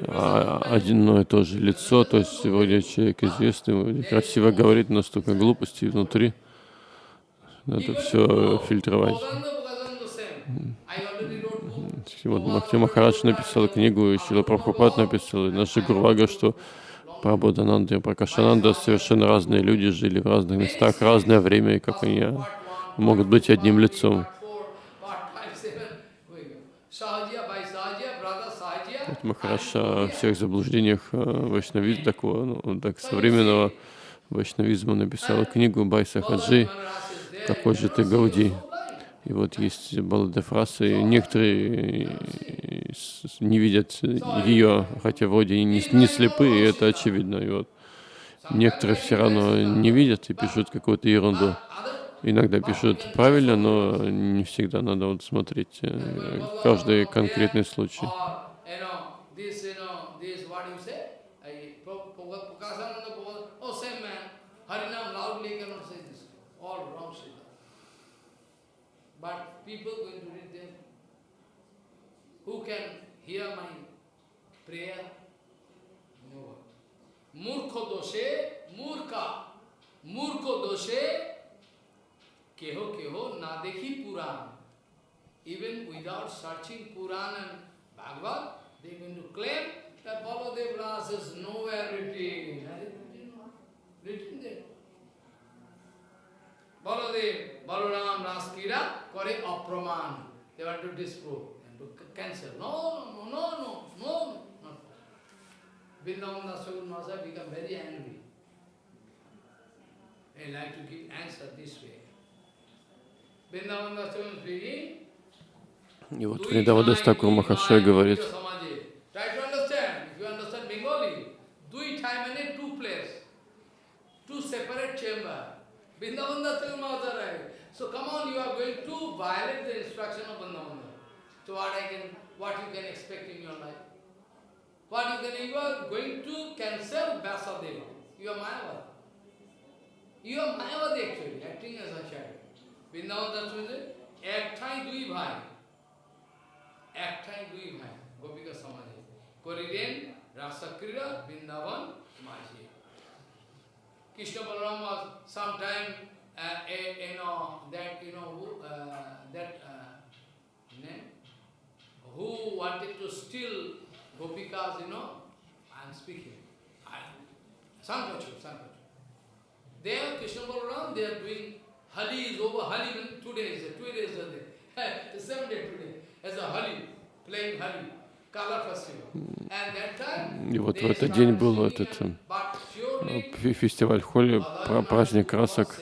а, одно и то же лицо, то есть вроде человек известный, красиво говорит, но столько глупостей внутри. Надо все фильтровать. Вот Махти Махарадж написал книгу, и Шила Прабхупад написал, и наши Гурвага, что Прабхудананда и Пракашананда совершенно разные люди, жили в разных местах, разное время, и как они могут быть одним лицом. Вот Махарадж о всех заблуждениях э, вайшнавизма, такого, ну, так, современного вайшнавизма написал книгу Байса Хаджи, какой же ты Гауди. И вот есть Баладефрасы, и некоторые с- не видят ее, хотя вроде и не, не слепые, и это очевидно. И вот некоторые все равно не видят и пишут какую-то ерунду. Иногда пишут правильно, но не всегда надо вот смотреть э, каждый конкретный случай.
People going to read them, who can hear my prayer? No one. Murkho doshe, murka, murkho doshe, keho keho na dekhi Puran. Even without searching Puran and Bhagavad, they are going to claim that Baladev Ras is nowhere. Written? Written there. Baladev, Balaram, Raskira, Kore Apraman. They want to disprove and to cancel. No, no, no, no, no. Vrindavan Dasagun Mahasaya become very angry. They like to give answer this way. Vrindavan Dasagun speaking,
И вот Вриндавадас Такур Махашай говорит,
separate chamber. Vrindavan Datta Maharaj. So come on, you are going to violate the instruction of Vrindavan. So what I can, what you can expect in your life? What you can, you are going to cancel Vyasadeva. You are Mayavad. You are Mayavadi actually, acting as a shadow. Vrindavan Datta একটাই দুই ভাই একটাই দুই ভাই গোপিকা সমাজে করিলেন রাসক্রীড়া বৃন্দাবন মাঝে কৃষ্ণ Balaram was sometime uh, a, you know that you know who, uh, that uh, name who wanted to steal gopikas you know I am speaking I Sankachu Sankachu there Krishna Balaram they are doing Hali is over Hali means two days two days are there the seven day today as a Hali playing Hali color festival and that time
и вот в этот день был этот э, фестиваль Холи, пра- праздник красок.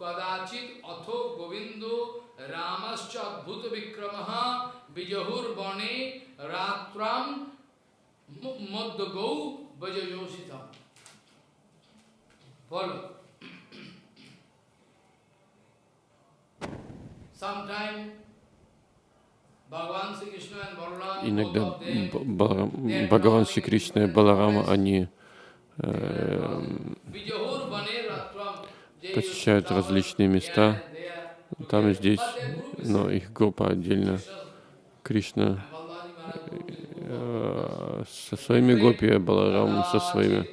कदाचित अथो गोविंदो रामश्च अद्भुत विक्रम बिजहुर्वणे रात्राम मद गौ बजयोषितम follow.
Иногда Бхагаван Шри Кришна и Баларама, они э, посещают различные места, там и здесь, но их группа отдельно. Кришна э, со своими гопи, Баларам со своими.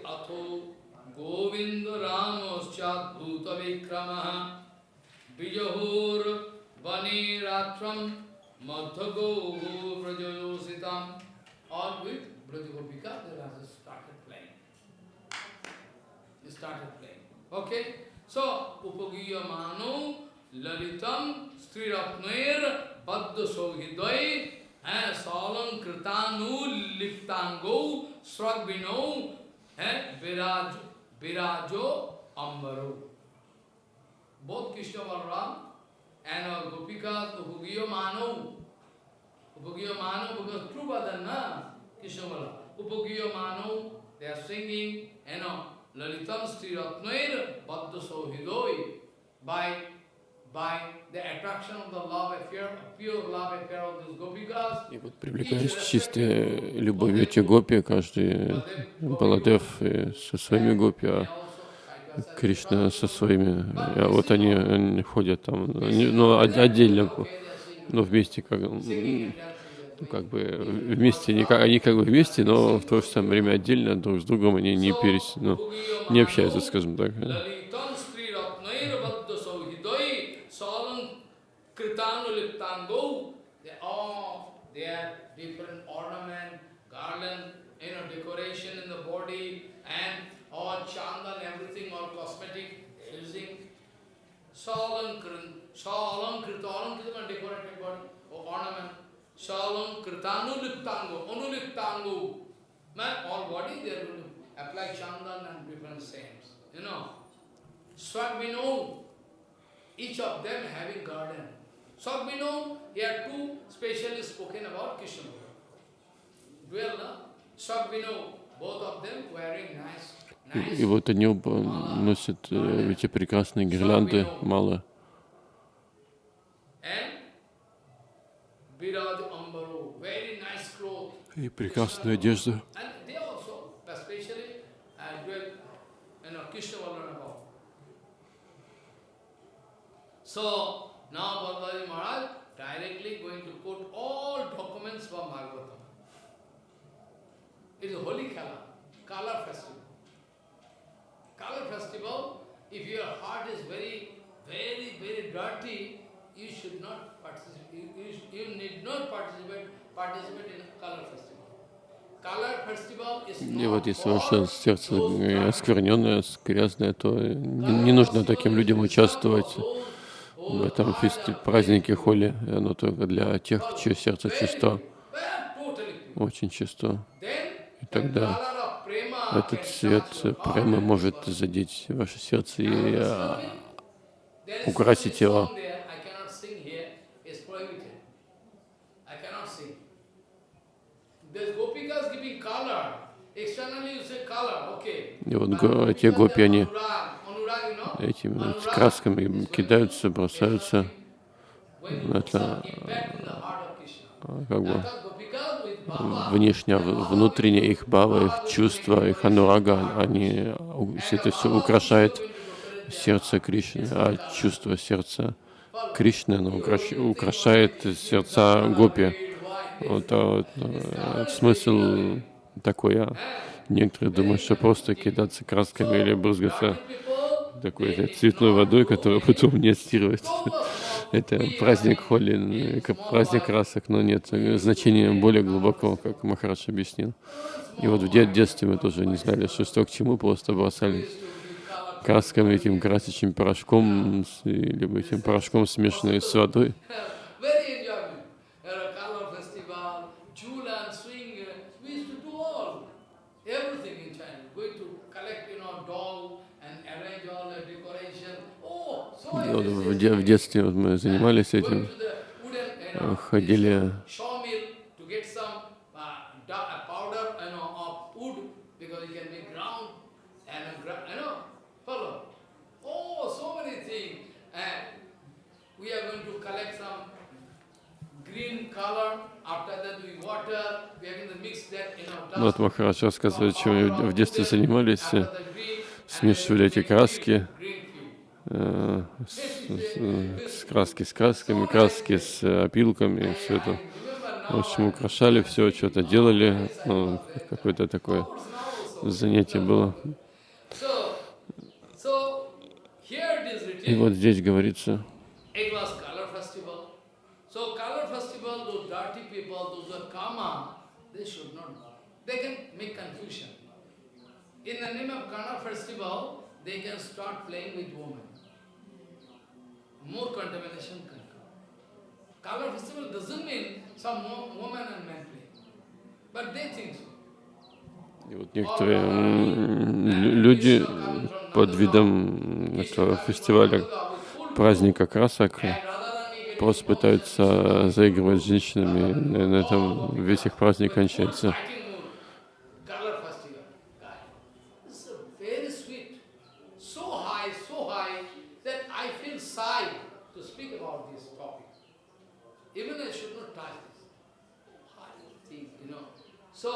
Okay? So, Upagiya Manu Lalitam Sriratnair Padda Sauhidai and Salam Kritanu Liptango Sragbino and Viraj, Virajo Ambaro. Both Krishna Balaram and our Gopikas, Upagiyo Mano, Upagiyo Mano, because true. Krishna Balaram. Upagiyo Mano, they are singing, you know, Lalitam Sri Ratnair Badda Sohidoi by by the attraction of the love affair, pure love affair of these Gopikas.
И вот привлекаясь чистой любовью эти гопи, каждый Баладев со своими гопи, а Кришна со своими, а вот они, они ходят там, они, ну, от- отдельно, но вместе, как, ну, как бы вместе, они как, они как бы вместе, но в то же самое время отдельно друг с другом они не перес, ну, не общаются, скажем так.
Salam using. Salam Salam Krita, decorated body, or ornament. Salam Kritanu Liptango, Onuliptango. Man, all body they are going to apply chandan and different saints. You know, Swabhino, each of them having garden. Swabhino, here two specially spoken about Krishna. Well, no? Swabhino, both of them wearing nice,
И, и вот они оба носят э, эти прекрасные гирлянды, мало.
Know, Krishna Ballarama. So, now Maharaj directly going to quote all documents from Bhagavatam. It is holy Kala, Kala festival. Kala festival, if your heart is very, very, very dirty, you should not
И вот если ваше сердце оскверненное, грязное, то не, не нужно таким людям участвовать в этом фести празднике холи. Оно только для тех, чье сердце чисто, очень чисто. И тогда этот
heart.
прямо может задеть ваше сердце и а, украсить его.
song there, I cannot sing here, it's prohibited. I cannot sing. There's gopikas giving color. Externally you say color, okay.
И вот
gopikas,
гопи, они этими
Anurag
красками кидаются, бросаются, это, а, как бы
That gopikas with bhava,
внешне, в- внутренне их бава, их чувства, их анурага, они, все это все украшает сердце Кришны, а чувство сердца Кришны, оно украш- украшает сердца гопи. Вот, а вот, э, смысл такой, а некоторые думают, что просто кидаться красками или брызгаться такой цветной водой, которую потом не отстирывать. Это праздник холи, э, праздник красок, но нет э, значения более глубокого, как Махараш объяснил. И вот в де- детстве мы тоже не знали, что что к чему, просто бросались красками, этим красочным порошком, либо этим порошком, смешанным с водой.
Very enjoyment. There are color festival, chula and swing. uh, We used to do all, everything in China. Going to collect, you know, doll and arrange all the decoration. Oh, so
И вот
many
в,
things.
де- в детстве вот мы занимались
Going
этим,
to the wooden, you
э,
know,
ходили
sawmill to get some uh, da- uh, powder, you know, of wood because you can make ground and a gra- you know, follow. Oh, so many things. And we are going to collect some green color. After that, we water. Going to mix that in our dust.
Ну, вот Махарадж рассказывает, чем мы в детстве занимались, э, смешивали эти краски. Э, с, с- краски с красками, краски с э, опилками, все это. В общем, украшали все, что-то делали, ну, какое-то такое занятие было. И вот здесь говорится.
In the name of color festival, they can start playing with women. More contamination can come. Color festival doesn't mean some wo- woman and man play. But they think so.
И вот некоторые люди под видом этого фестиваля праздника красок просто пытаются заигрывать с женщинами. И на этом весь их праздник кончается.
Color festival. guy. This is very sweet. So high, so high that I feel shy to speak about this topic. Even I should not touch this. High thing, you know. So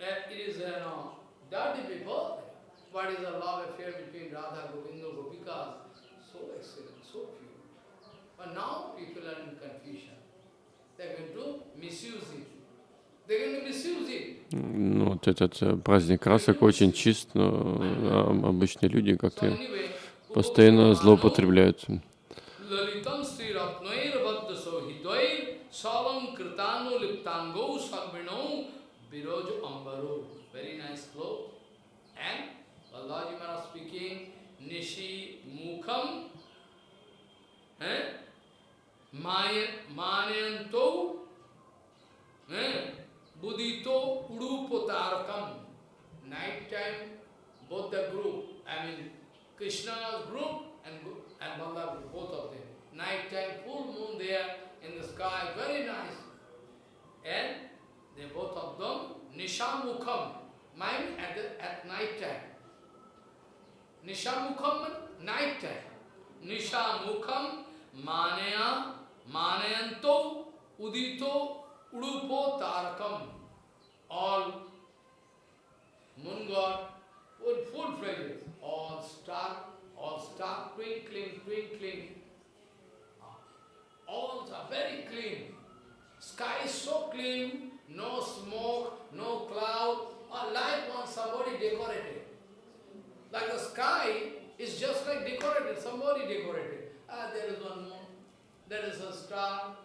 uh, it is, you know, dirty people. What is the love affair between Radha, Govinda, Gopikas? So excellent, so pure. But now people are in confusion. They're going to misuse it. They're going to misuse it.
Ну, вот этот э, праздник красок очень чист, но а, обычные люди как-то постоянно злоупотребляют.
Eh? Eh? Budito Udupotarakam. Night time, both the group, I mean Krishna's group and, and Balaram group, both of them. Night time, full moon there in the sky, very nice. And they both of them, Nishamukham, mind at, the, at night time. Nishamukham, night time. Nishamukham, Manaya, Manayanto, Udito, Udupo, Tarakam. All moon god, full, full fragrance, all star, all star twinkling, twinkling. All are very clean. Sky is so clean, no smoke, no cloud, or like on somebody decorated. Like the sky is just like decorated, somebody decorated. Ah, there is one moon, there is a star.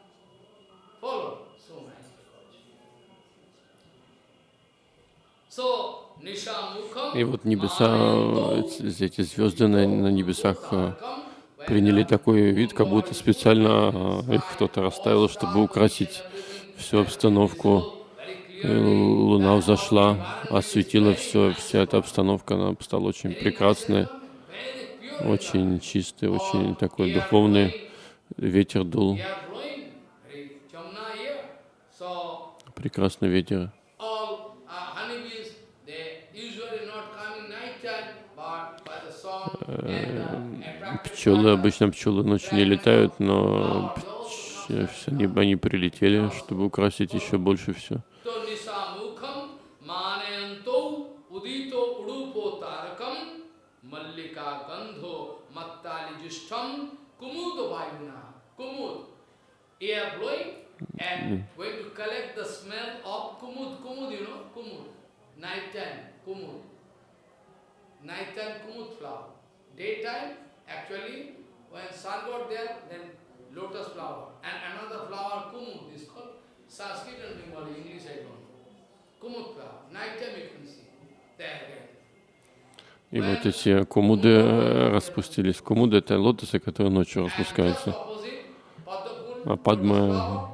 Follow.
И вот небеса, э, эти звезды на, на небесах э, приняли такой вид, как будто специально э, их кто-то расставил, чтобы украсить всю обстановку. И Луна взошла, осветила все, вся эта обстановка, она стала очень прекрасная, очень чистая, очень такой духовный. Ветер дул, прекрасный ветер.
all uh, honeybees, they usually not come in night time, but by the song and uh, attracted
Пчелы, обычно пчелы ночью не летают, но пч- они, они прилетели, чтобы украсить еще больше все.
Night time kumud flower. Daytime, actually, when sun got there, then lotus flower. And another flower, kumud, is called Sanskrit and Bengali, English I don't know. Kumud flower. Night time you can see. There again.
И вот эти кумуды э, распустились. Кумуды — это лотосы, которые ночью распускаются. А Падма,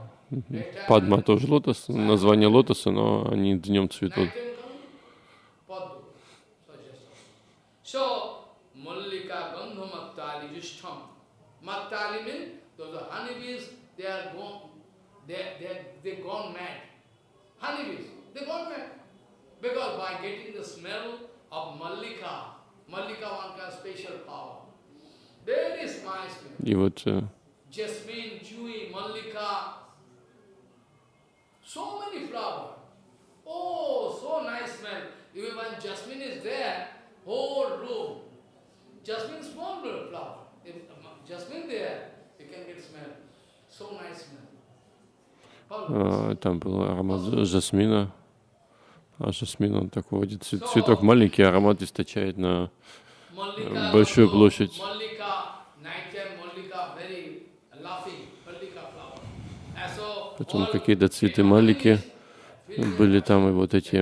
Падма тоже лотос, название лотоса, но они днем цветут.
Mattali means those are honeybees, they are gone, they, they, they gone mad. Honeybees, they gone mad. Because by getting the smell of Mallika, Mallika one kind of special power. Very nice smell.
И вот э,
Jasmine, Chewy, Mallika, so many flowers. Oh, so nice smell. Even when jasmine is there, whole room. Jasmine small little flower.
Там был аромат жасмина. А жасмин, он такой цветок. Маленький, аромат источает на большую
also,
площадь. Потом какие-то цветы малики. были там, и вот эти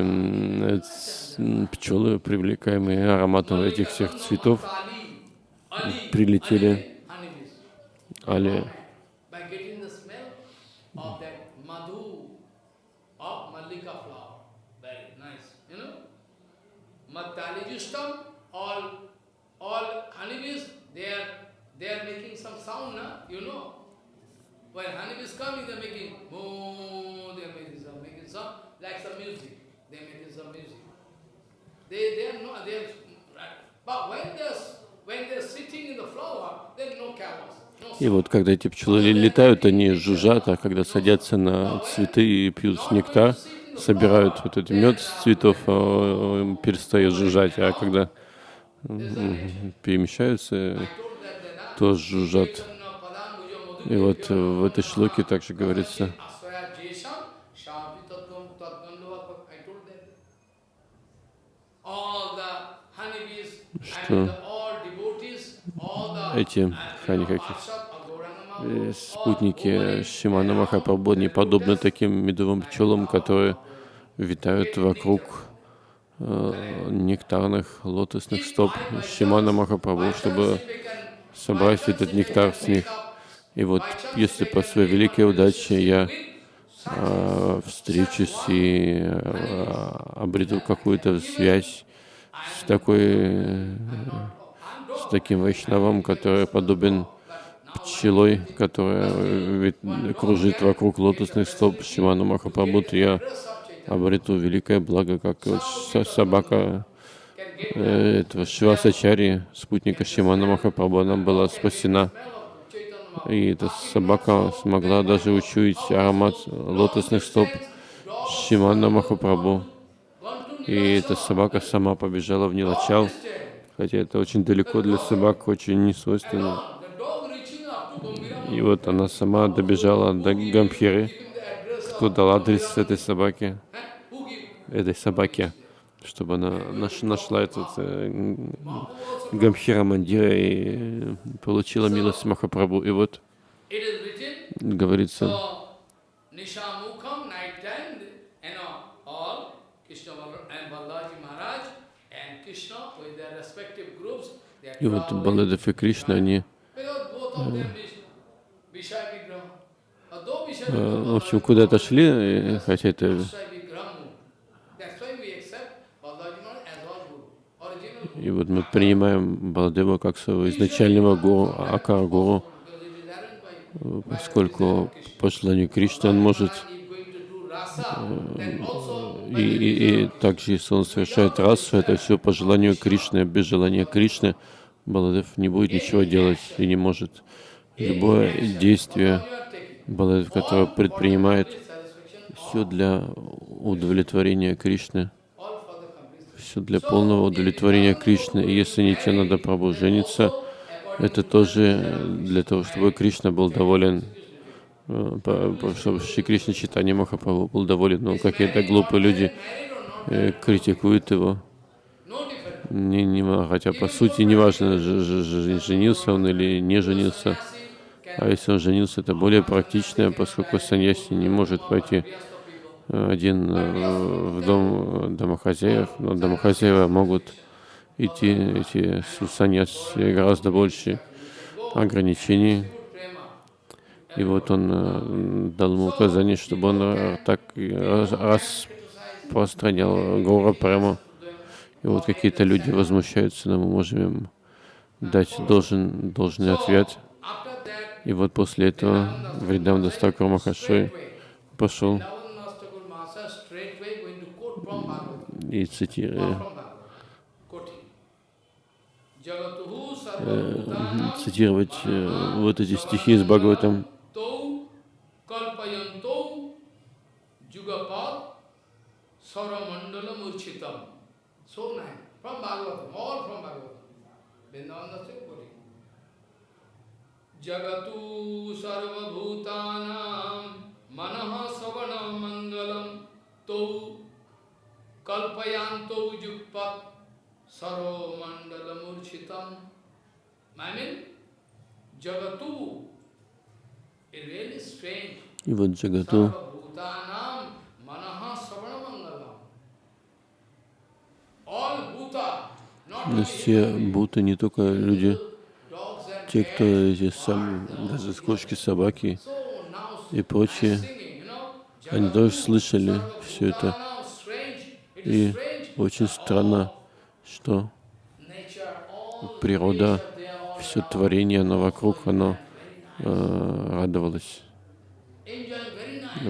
пчелы, привлекаемые ароматом этих всех цветов,
Tali, Ali,
прилетели.
By getting the smell of that madhu of Malika flower. Very nice. You know? Matalijustam, all all honeybees, they are they are making some sound, na? you know. When honeybees come, they are making oh, they are making some making some like some music. They are making some music. They they are no they are. But when they're when they're sitting in the flower, then no cameras.
И вот когда эти пчелы летают, они жужжат, а когда садятся на цветы и пьют нектар, собирают вот этот мед с цветов, а, э, перестают жужжать, а когда перемещаются, то жужжат. И вот в этой шлоке также говорится,
что?
Эти хани каких э, спутники Шимана Махапрабху не подобны таким медовым пчелам, которые витают вокруг э, нектарных лотосных стоп Шимана Махапрабху, чтобы собрать этот нектар с них. И вот если по своей великой удаче я э, встречусь и э, обрету какую-то связь с такой, э, с таким вайшнавом, который подобен пчелой, которая кружит вокруг лотосных стоп Шимана Махапрабху, я обрету великое благо, как собака э, этого Шивасачари, спутника Шимана Махапрабху, она была спасена. И эта собака смогла даже учуять аромат лотосных стоп Шимана Махапрабху. И эта собака сама побежала в Нилачал, хотя это очень далеко для собак, очень несвойственно. И вот она сама добежала до Гамхиры, кто дал адрес этой собаке, этой собаке, чтобы она наш- нашла этот э, Гамхира Мандира и получила милость Махапрабху. И вот говорится,
Nishamukam, night time, you know, all Krishna Bal- and Balaji Maharaj and Krishna with their respective groups, they are
и вот. Баладев и Кришна, они, э, в общем, куда-то шли, э, хотя это. И вот мы принимаем Баладева как своего изначального гуру, Акара гуру,
Because it is arranged by
поскольку по желанию Кришны он может, и, и, и также если он совершает расу, это все по желанию Кришны, без желания Кришны Баладев не будет ничего делать и не может. Любое действие. Баладев, которое предпринимает, все для удовлетворения Кришны, все для полного удовлетворения Кришны. И если Нитянада Прабху женится, это тоже для того, чтобы Кришна был доволен, э, чтобы Шри Кришна Читания Махапрабху был доволен. Но какие-то глупые люди э, критикуют его, не, не, хотя по сути неважно, женился он или не женился. А если он женился, это более практично, поскольку саньяси не может пойти э, один э, в дом домохозяев, но домохозяева могут идти, эти саньяси гораздо больше ограничений. И вот он э, дал ему указание, чтобы он э, так распространял Гора прямо. И вот какие-то люди возмущаются, но мы можем им дать должен, должный ответ. И вот после этого Вридам Дастакур Махашой пошел и цитируя,
sarvabhutanam
цитировать э, вот эти стихи из Бхагаватам.
तौ कल्पयंतौ जुगपद सौरमंडल मूर्छितम so nine from Bhagavat all from Bhagavat Vrindavan से जगतु सर्वभूतानां, मन श्रवण मंगल तौ कल्पयांत युगपत सर्वमंडल मूर्छित मैमिन जगतू
И вот Джагату, все будто не только люди, те,
кто эти сам, даже кошки, собаки и прочие, они тоже слышали все это. И очень странно, что природа, все творение, оно вокруг, оно э, радовалось.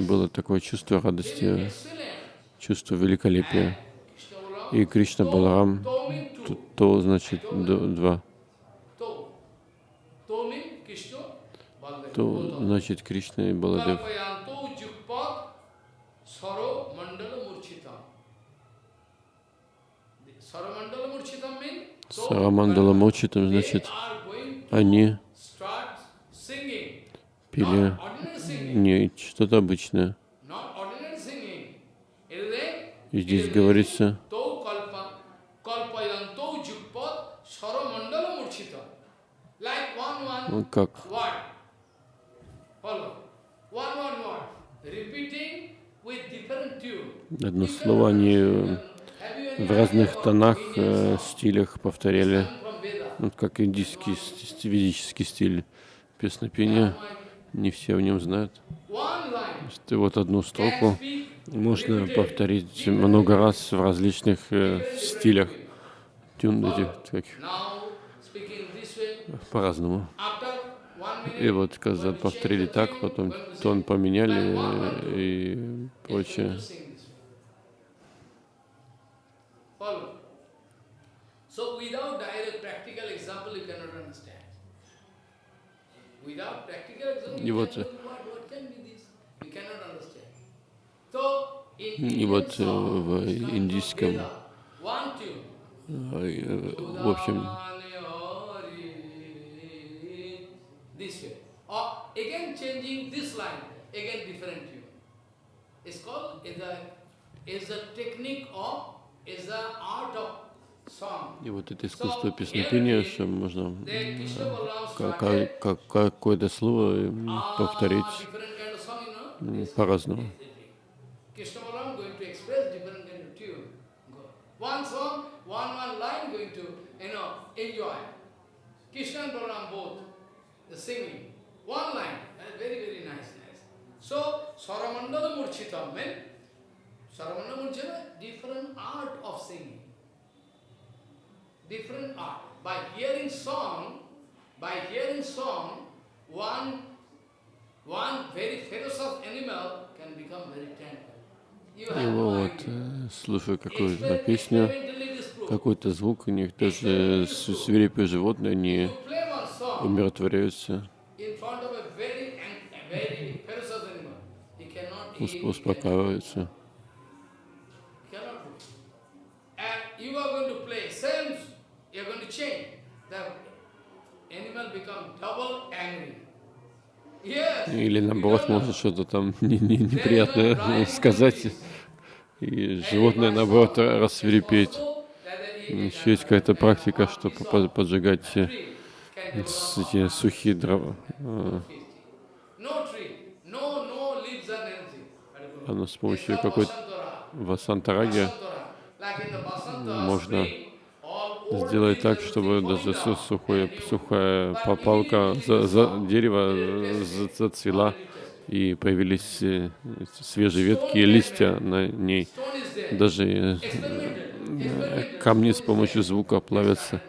Было такое чувство радости, чувство великолепия. И Кришна Баларам, то, то значит два. То значит Кришна и Баладев. Сарамандала Мочитам, значит, они пели не что-то обычное. И здесь говорится, ну, как одно слово они в разных тонах, э, стилях повторяли, вот как индийский ведический стиль песнопения. Не все в нем знают. Что вот одну строку можно повторить много раз в различных э, стилях. Тюн этих таких по-разному. И вот когда повторили так, потом тон поменяли и прочее. И вот, и вот в индийском, в общем, is a technique of, is a art of и вот это искусство песнопения, что можно какое-то слово повторить по-разному. So, Saramandala Murchita meant, Saramandala Murchita, different art of singing. Different art. By hearing song, by hearing song, one, one very ferocious animal can become very tender. Его вот, слушая какую-то песню, какой-то звук, у них даже свирепые животные, они умиротворяются, успокаиваются. Или наоборот, может что-то там не, не, неприятное сказать, и животное наоборот рассверепеть. Еще есть какая-то практика, чтобы поджигать эти сухие дрова. Оно с помощью какой-то васантараги можно сделать так, чтобы даже сухое, сухая попалка за, за дерево зацвела и появились э, свежие ветки и листья на ней. Даже э, камни с помощью звука плавятся.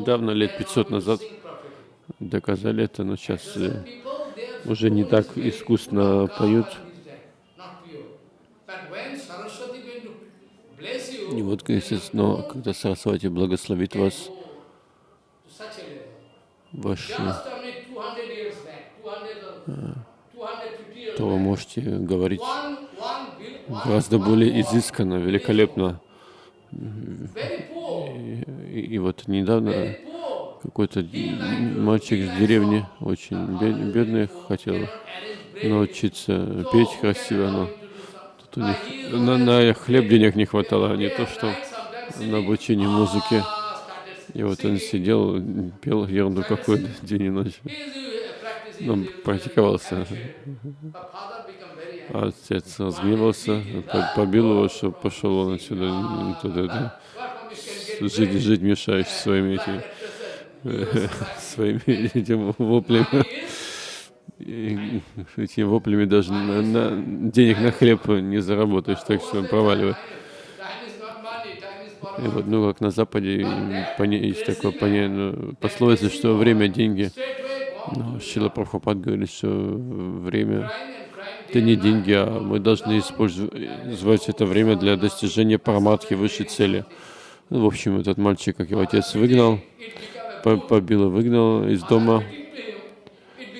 Недавно, лет 500 назад, доказали это, но сейчас э, уже не так искусно поют. И вот, естественно, когда Сарасвати благословит вас, ваши, э, то вы можете говорить гораздо более изысканно, великолепно. И, и вот недавно какой-то мальчик из деревни, очень бедный, хотел научиться петь красиво, но тут у них на, на хлеб денег не хватало, а не то, что на обучение музыки. И вот он сидел, пел ерунду какую-то день и ночь.
он практиковался. А отец разгневался, побил его, что пошел он отсюда, туда, это, жить, жить мешаешь своими этими, своими этими воплями. И этими воплями даже на, на, денег на хлеб не заработаешь, так что проваливай. Вот, ну, как на Западе есть такое понятие, ну, пословица, что время — деньги. Но Шила Прабхупад говорит, что время — это не деньги, а мы должны использовать это время для достижения параматхи, высшей цели. Ну, в общем, этот мальчик, как его отец выгнал, побил и выгнал из дома,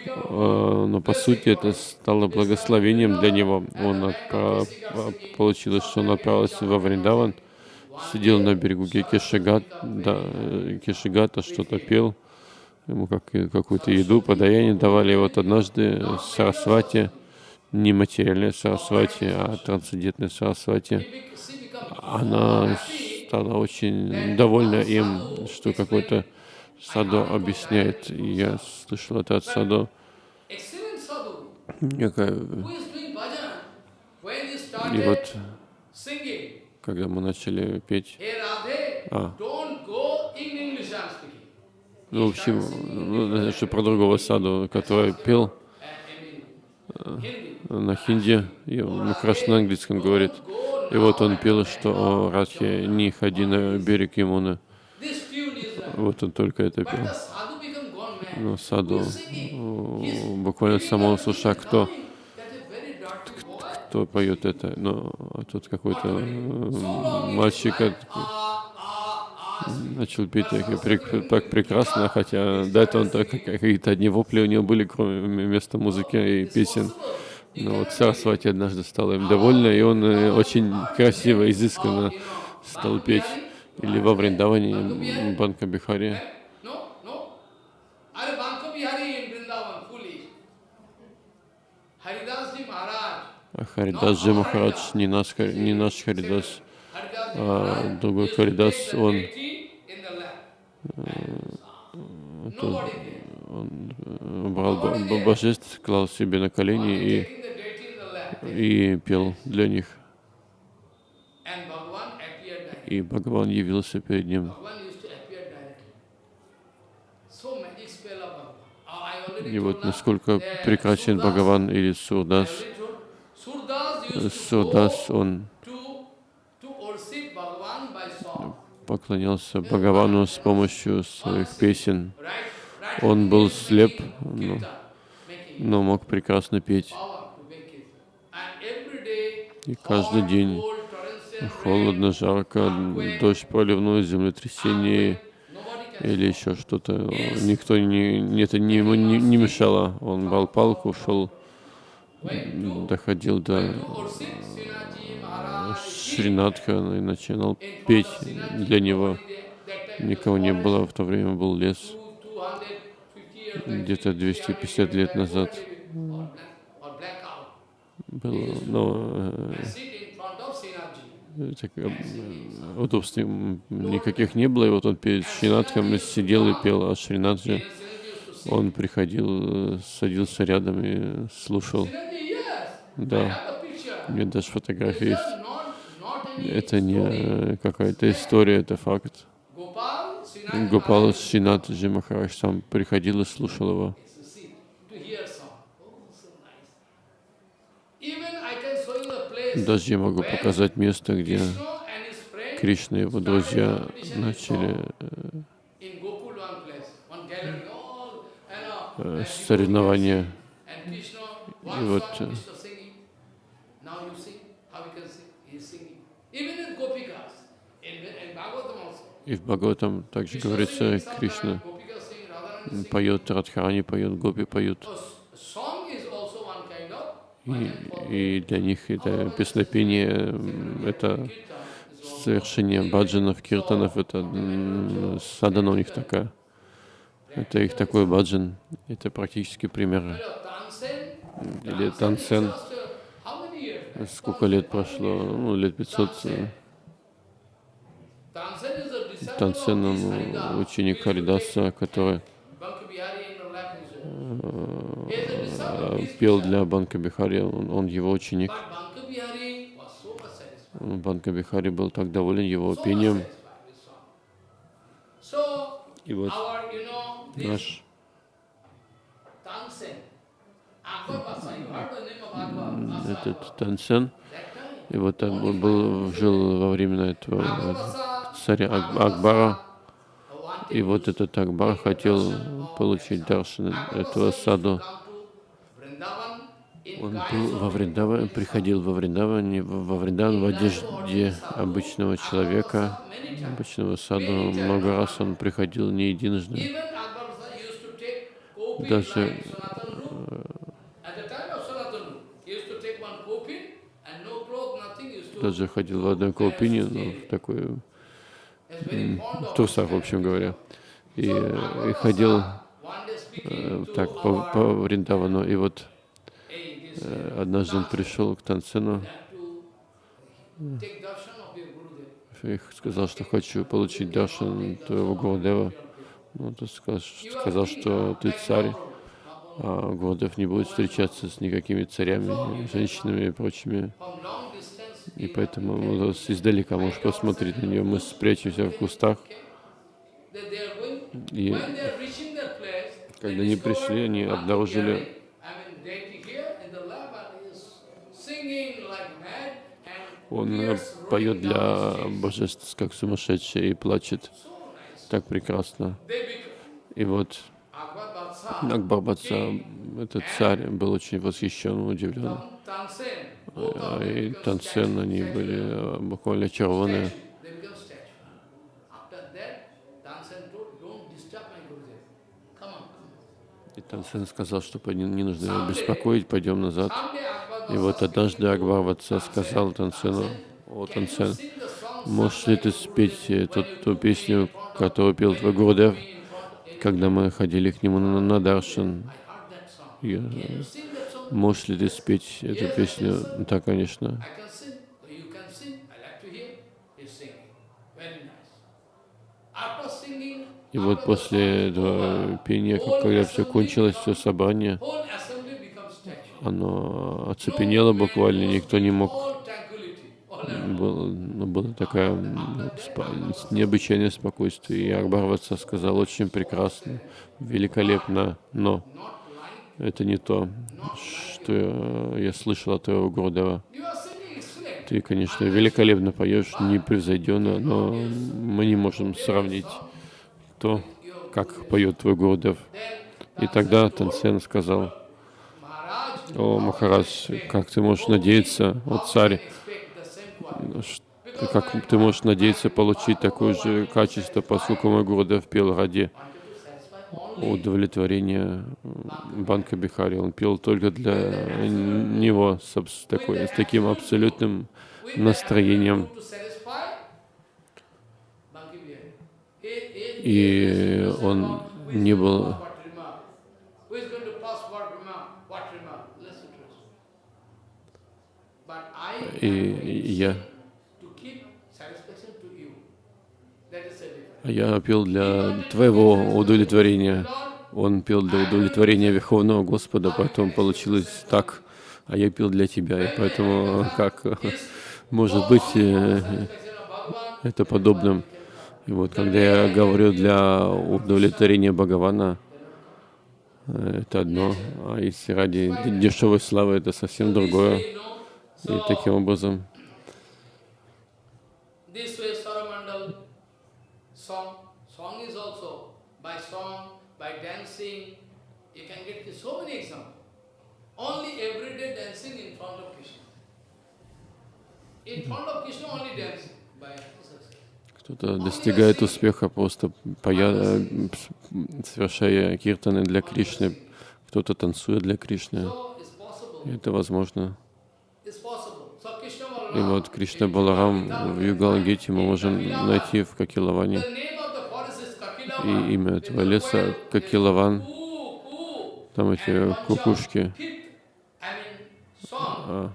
а, но по сути это стало благословением для него. Он получилось, что он отправился во Вриндаван, сидел на берегу Кешигат, да, Кешигата, что-то пел, ему как, какую-то еду, подаяние давали. И вот однажды Сарасвати, не материальная Сарасвати, а трансцендентная Сарасвати, она стала очень довольна им, что какой-то Садо объясняет. Я слышал это от Садо. Некая... И вот когда мы начали петь. А. Ну, в общем, ну, это про другого саду, который пел на хинди, и он хорошо на английском говорит. И вот он пел, что о Радхе, не ходи на берег Ямуны. Вот он только это пел. Но саду буквально самого суша, кто кто поет это, но тут какой-то мальчик начал петь так, прекрасно, хотя до этого так, какие-то одни вопли у него были, кроме вместо музыки и песен. Но вот Сарасвати однажды стала им довольна, и он э, очень красиво, изысканно стал петь. Или во Вриндаване Банка Бихари. Харидас Джи Махарадж, не наш, не наш Харидас, а другой Харидас, он, э, он э, брал божеств, клал себе на колени и, и пел для них. И Бхагаван явился перед ним. И вот насколько прекрасен Бхагаван или Сурдас, Сурдас, он поклонялся Бхагавану с помощью своих песен. Он был слеп, но, но мог прекрасно петь. И каждый день холодно, жарко, дождь проливной, землетрясение или еще что-то. Никто не, это не, ему не, не мешало. Он брал палку, шел доходил до Шринатха и начинал петь для него. Никого не было, в то время был лес. Где-то 250 лет назад было, но э, так, э, удобств никаких не было. И вот он перед Шринатхом сидел и пел, а Шринатхи он приходил, садился рядом и слушал. Да, нет даже фотографии есть. Это не какая-то история, это факт. Гопал Синат Джимахараш сам приходил и слушал его. Даже я могу показать место, где Кришна и его друзья начали э, соревнования. И вот И в Бхагаватам также говорится, Кришна поет, Радхарани поет, Гопи поют. И, и для них это песнопение, это совершение баджанов, киртанов, это садана у них такая. Это их такой баджан. Это практически пример. Или тансен. Сколько лет прошло? Ну, лет 500. Тансен, он ученик Харидаса, который э, пел для Банка Бихари, он, он его ученик. Банка Бихари был так доволен его пением. И вот наш этот Тансен, и вот так он был, жил во времена этого э, царя Ак- Акбара. И вот этот Акбар хотел получить даршан этого саду. Он был во Вриндаване, приходил во Вриндаване, во Вриндаван в одежде обычного человека, обычного саду. Много раз он приходил не единожды. Даже,
to
Даже ходил в одной колпине, но в такой в трусах, в общем говоря. И, э, и ходил э, так по, по Вриндавану. И вот э, однажды он пришел к
Gurudev.
и сказал, что хочу получить даршан твоего Гурудева. Ну, тот сказал, что ты царь, а Гурудев не будет встречаться с никакими царями, женщинами и прочими. И поэтому с- издалека можешь посмотреть на нее. Мы спрячемся в кустах. И когда они пришли, они обнаружили Он поет для божеств, как сумасшедший, и плачет. Так прекрасно. И вот
Akbar Badsha,
Акбар Бадса, этот царь, был очень восхищен, удивлен. А И Тансен, они были э, буквально очарованы. И Тансен сказал, что не, нужно его беспокоить, пойдем назад. И вот однажды Акбар сказал Тансену, о, Тансен, можешь ли ты спеть эту ту песню, которую пел твой Гурудев, когда мы ходили к нему на, на Даршан? Я, Можешь ли ты спеть эту песню? Да, конечно. И вот после этого пения, когда все кончилось, все собрание, оно оцепенело буквально, никто не мог. Было, ну, было такое необычайное спокойствие. И Акбар Ватса сказал, очень прекрасно, великолепно, но это не то, что я, слышал от твоего
excellent.
Ты, конечно, великолепно поешь, непревзойденно, но мы не можем сравнить то, как поет твой Гурудев. И тогда Тансен сказал, о, Махарадж, как ты можешь надеяться, о царь, как ты можешь надеяться получить такое же качество, поскольку мой Гурудев пел ради удовлетворения Банка Бихари. Он пел только для него с, такой, с таким абсолютным настроением. И он не был
What remark? Who is going to pass what remark? What remark? Listen to us. But I
И я,
to keep satisfaction to you. That is a difference.
а я пел для твоего удовлетворения. Он пел для удовлетворения Верховного Господа, поэтому получилось так, а я пел для тебя. И поэтому как может быть э, это подобным? И вот когда я говорю для удовлетворения Бхагавана, э, это одно, а если ради дешевой славы, это совсем другое. И таким образом
This way Saramandal song, song is also by song, by dancing, you can get so many examples. Only everyday dancing in front of Krishna. In front of Krishna only dancing by success.
кто-то достигает успеха просто поя... э, совершая киртаны для Кришны, кто-то танцует для Кришны. Это возможно. И вот Кришна Баларам в Югалагите мы можем найти в Какилаване. И имя этого леса Какилаван. Там эти кукушки. А,
uh,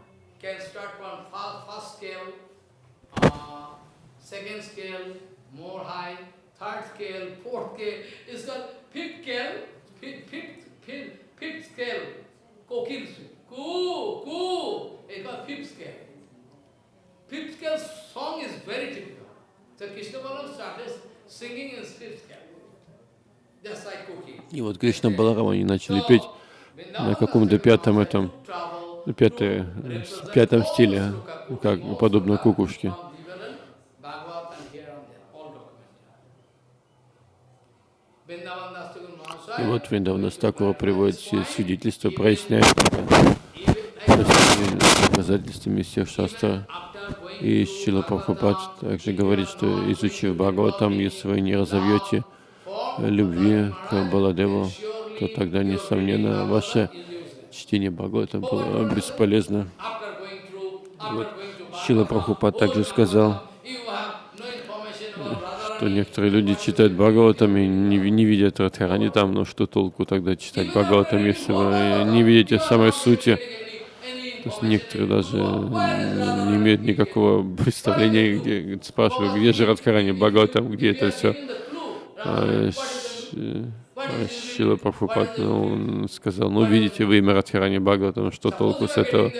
fifth scale, fifth,
И вот Кришна Баларама они начали петь на каком-то пятом этом, пятое, пятом стиле, как подобно кукушке. И вот Вриндавана Стакура приводит все свидетельства, проясняет доказательствами всех шастр. И Шила Прабхупад также говорит, что изучив Бхагаватам, если вы не разовьете любви к Баладеву, то тогда, несомненно, ваше чтение Бхагавата было бесполезно. Вот Шила Прабхупад также сказал, что некоторые люди читают Бхагаватам и не, не видят Радхарани там, но что толку тогда читать Бхагаватам, если вы не видите самой сути. То есть некоторые даже не имеют никакого представления, где спрашивают, где же Радхарани Бхагаватам, где это все. А, Шила Прабхупад, ну, сказал, ну видите вы имя Радхарани Бхагаватам, что толку с этого?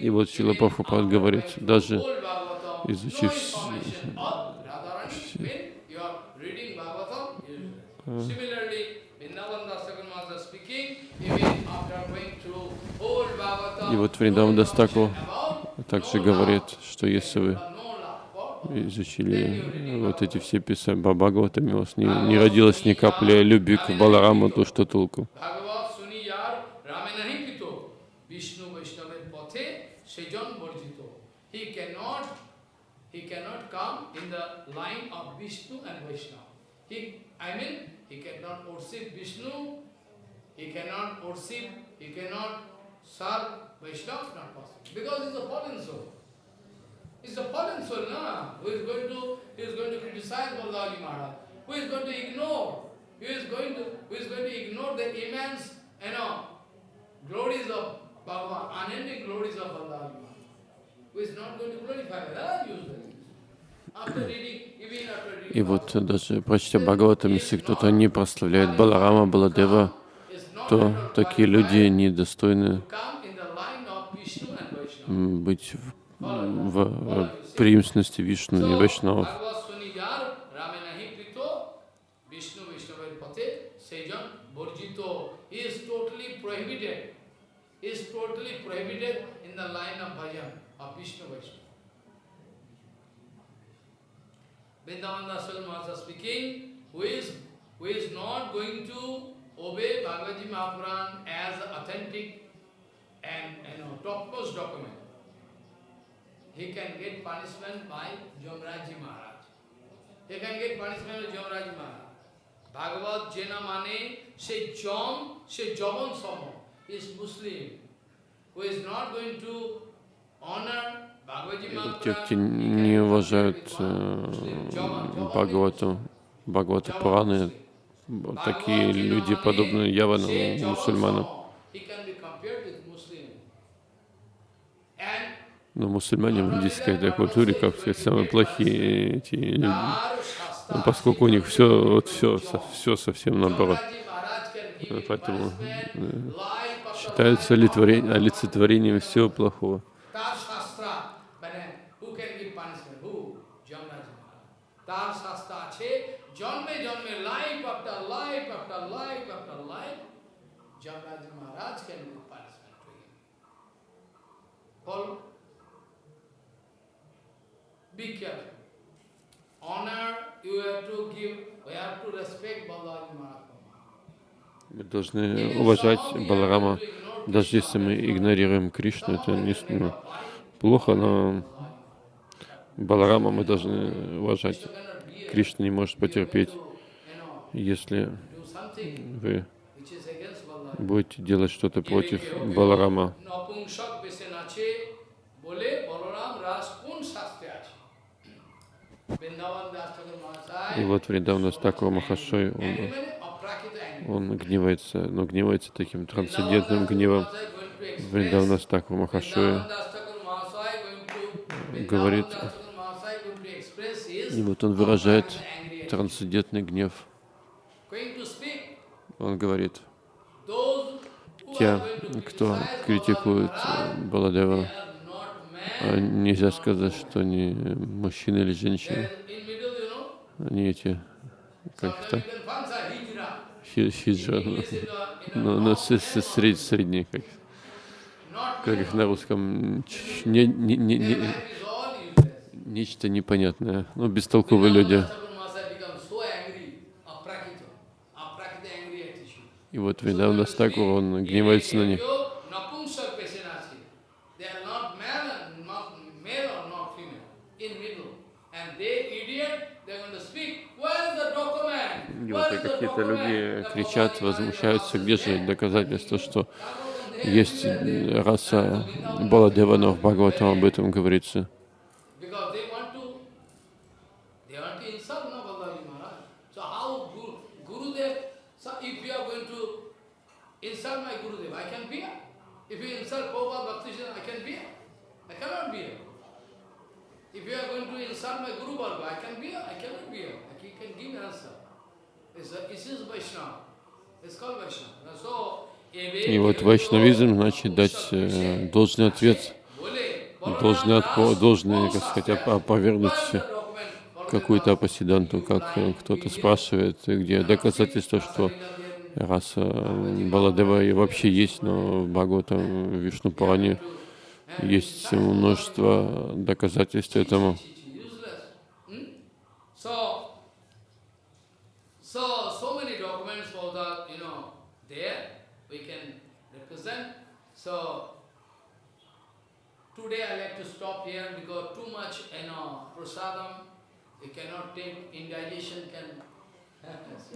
И вот Шила Прабхупад говорит, даже изучив и вот Вриндаван Дастаку также говорит, что если вы изучили вот эти все писания Бабагаватами, у вас не, не родилось ни капли любви к Балараму, то что толку?
He cannot worship he cannot going to criticize Balaji Maharaj? Who is going to ignore? Who is going to, who is going to ignore the immense, you know, glories of Bhagavan, unending glories of Balaji Maharaj? Who is not going to glorify that usually? After reading
И вот даже прочтя Бхагаватам, если кто-то не прославляет Баларама, Баладева, то такие люди недостойны быть в, в преемственности Вишну и Вайшнавов.
Vrindavan Dasal Maharaj speaking, who is, who is not going to obey Bhagavad Gita Mahapuran as authentic and you know, topmost document, he can get punishment by Jamraji Maharaj. He can get punishment by Jamraji Maharaj. Bhagavad Jena Mane, say Jom, say Javan Samo, is Muslim, who is not going to honor
те, кто не уважают э, Бхагавату, Бхагавату Пураны, такие люди подобны яванам мусульманам. Но мусульмане в индийской этой культуре, как сказать, самые плохие эти люди, ну, поскольку у них все, вот все, все совсем наоборот. Поэтому э, считается олицетворением всего плохого. Мы должны уважать Баларама, даже если мы игнорируем Кришну, это не ну, плохо, но Баларама мы должны уважать. Кришна не может потерпеть, если вы будете делать что-то против Баларама. И вот Вриндавна Стакура Махашой, он, он гневается, но гневается таким трансцендентным гневом. Вриндавна Стакура Махашой говорит, и вот он выражает трансцендентный гнев. Он говорит, те, кто критикует э, Баладева, а нельзя сказать, что они мужчины или женщины. Они эти, как
Sometimes
это,
you can find a hijra.
хи- хиджа,
know,
ну, ну, с- с- сред- средние, как, как их на русском, не, не, не, не- нечто непонятное, ну, бестолковые люди.
Vrindavan Master become so angry, aprakita, aprakita angry attitude.
И вот Вриндавна Стакур, он гневается на них.
Napumsak Pesenasi. They are not male and not male or not female, in middle. And they idiot, they are going to speak, where is the document?
И вот и какие-то люди кричат, возмущаются, где же доказательства, что есть раса Баладева, но в Бхагаватам об этом говорится.
Because they want to, they want to insult no Balaji Maharaj. So how Guru, Gurudev, so if you are going to insult my Gurudev, I can bear. If you insult Prabhupada Bhakti Siddhanta, I can bear. I cannot bear. If you are going to insult my Guru Bhargava, I can bear. I cannot bear. I can, can give answer. It's a, it is Vaishnava. It's called Vaishnava. So,
И вот вайшнавизм значит дать э, должный ответ, должный, отпо, должный, как сказать, оп- опровергнуть какую-то апасиданту, как э, кто-то спрашивает, где доказательства, что раса э, Баладева и вообще есть, но в Бхагаватам, в Вишну Пуране есть множество доказательств этому.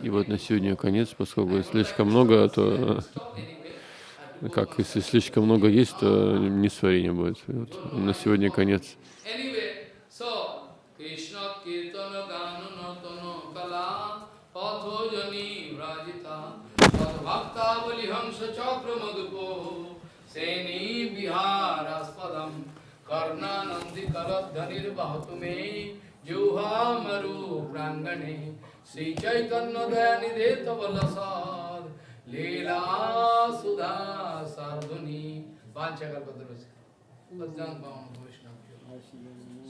И вот на сегодня конец, поскольку слишком много, то как если слишком много есть, то несварение будет. И вот на сегодня конец.
कर्णानंदी कलधनिर्बाहुमे जुहा मरु प्रांगणे श्री चैतन्य दयानिधे तब लसाद लीला सुधा साधुनी वांछकल्पतरु Bhajan Bhavana Vaishnava.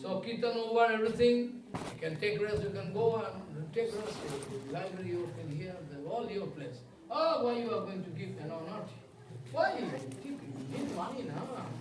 So Kirtan over everything, you can take rest, you can go and take rest, the library you can hear, the, all your place. Oh, why you are going to give, you know, not? Why? You need money now.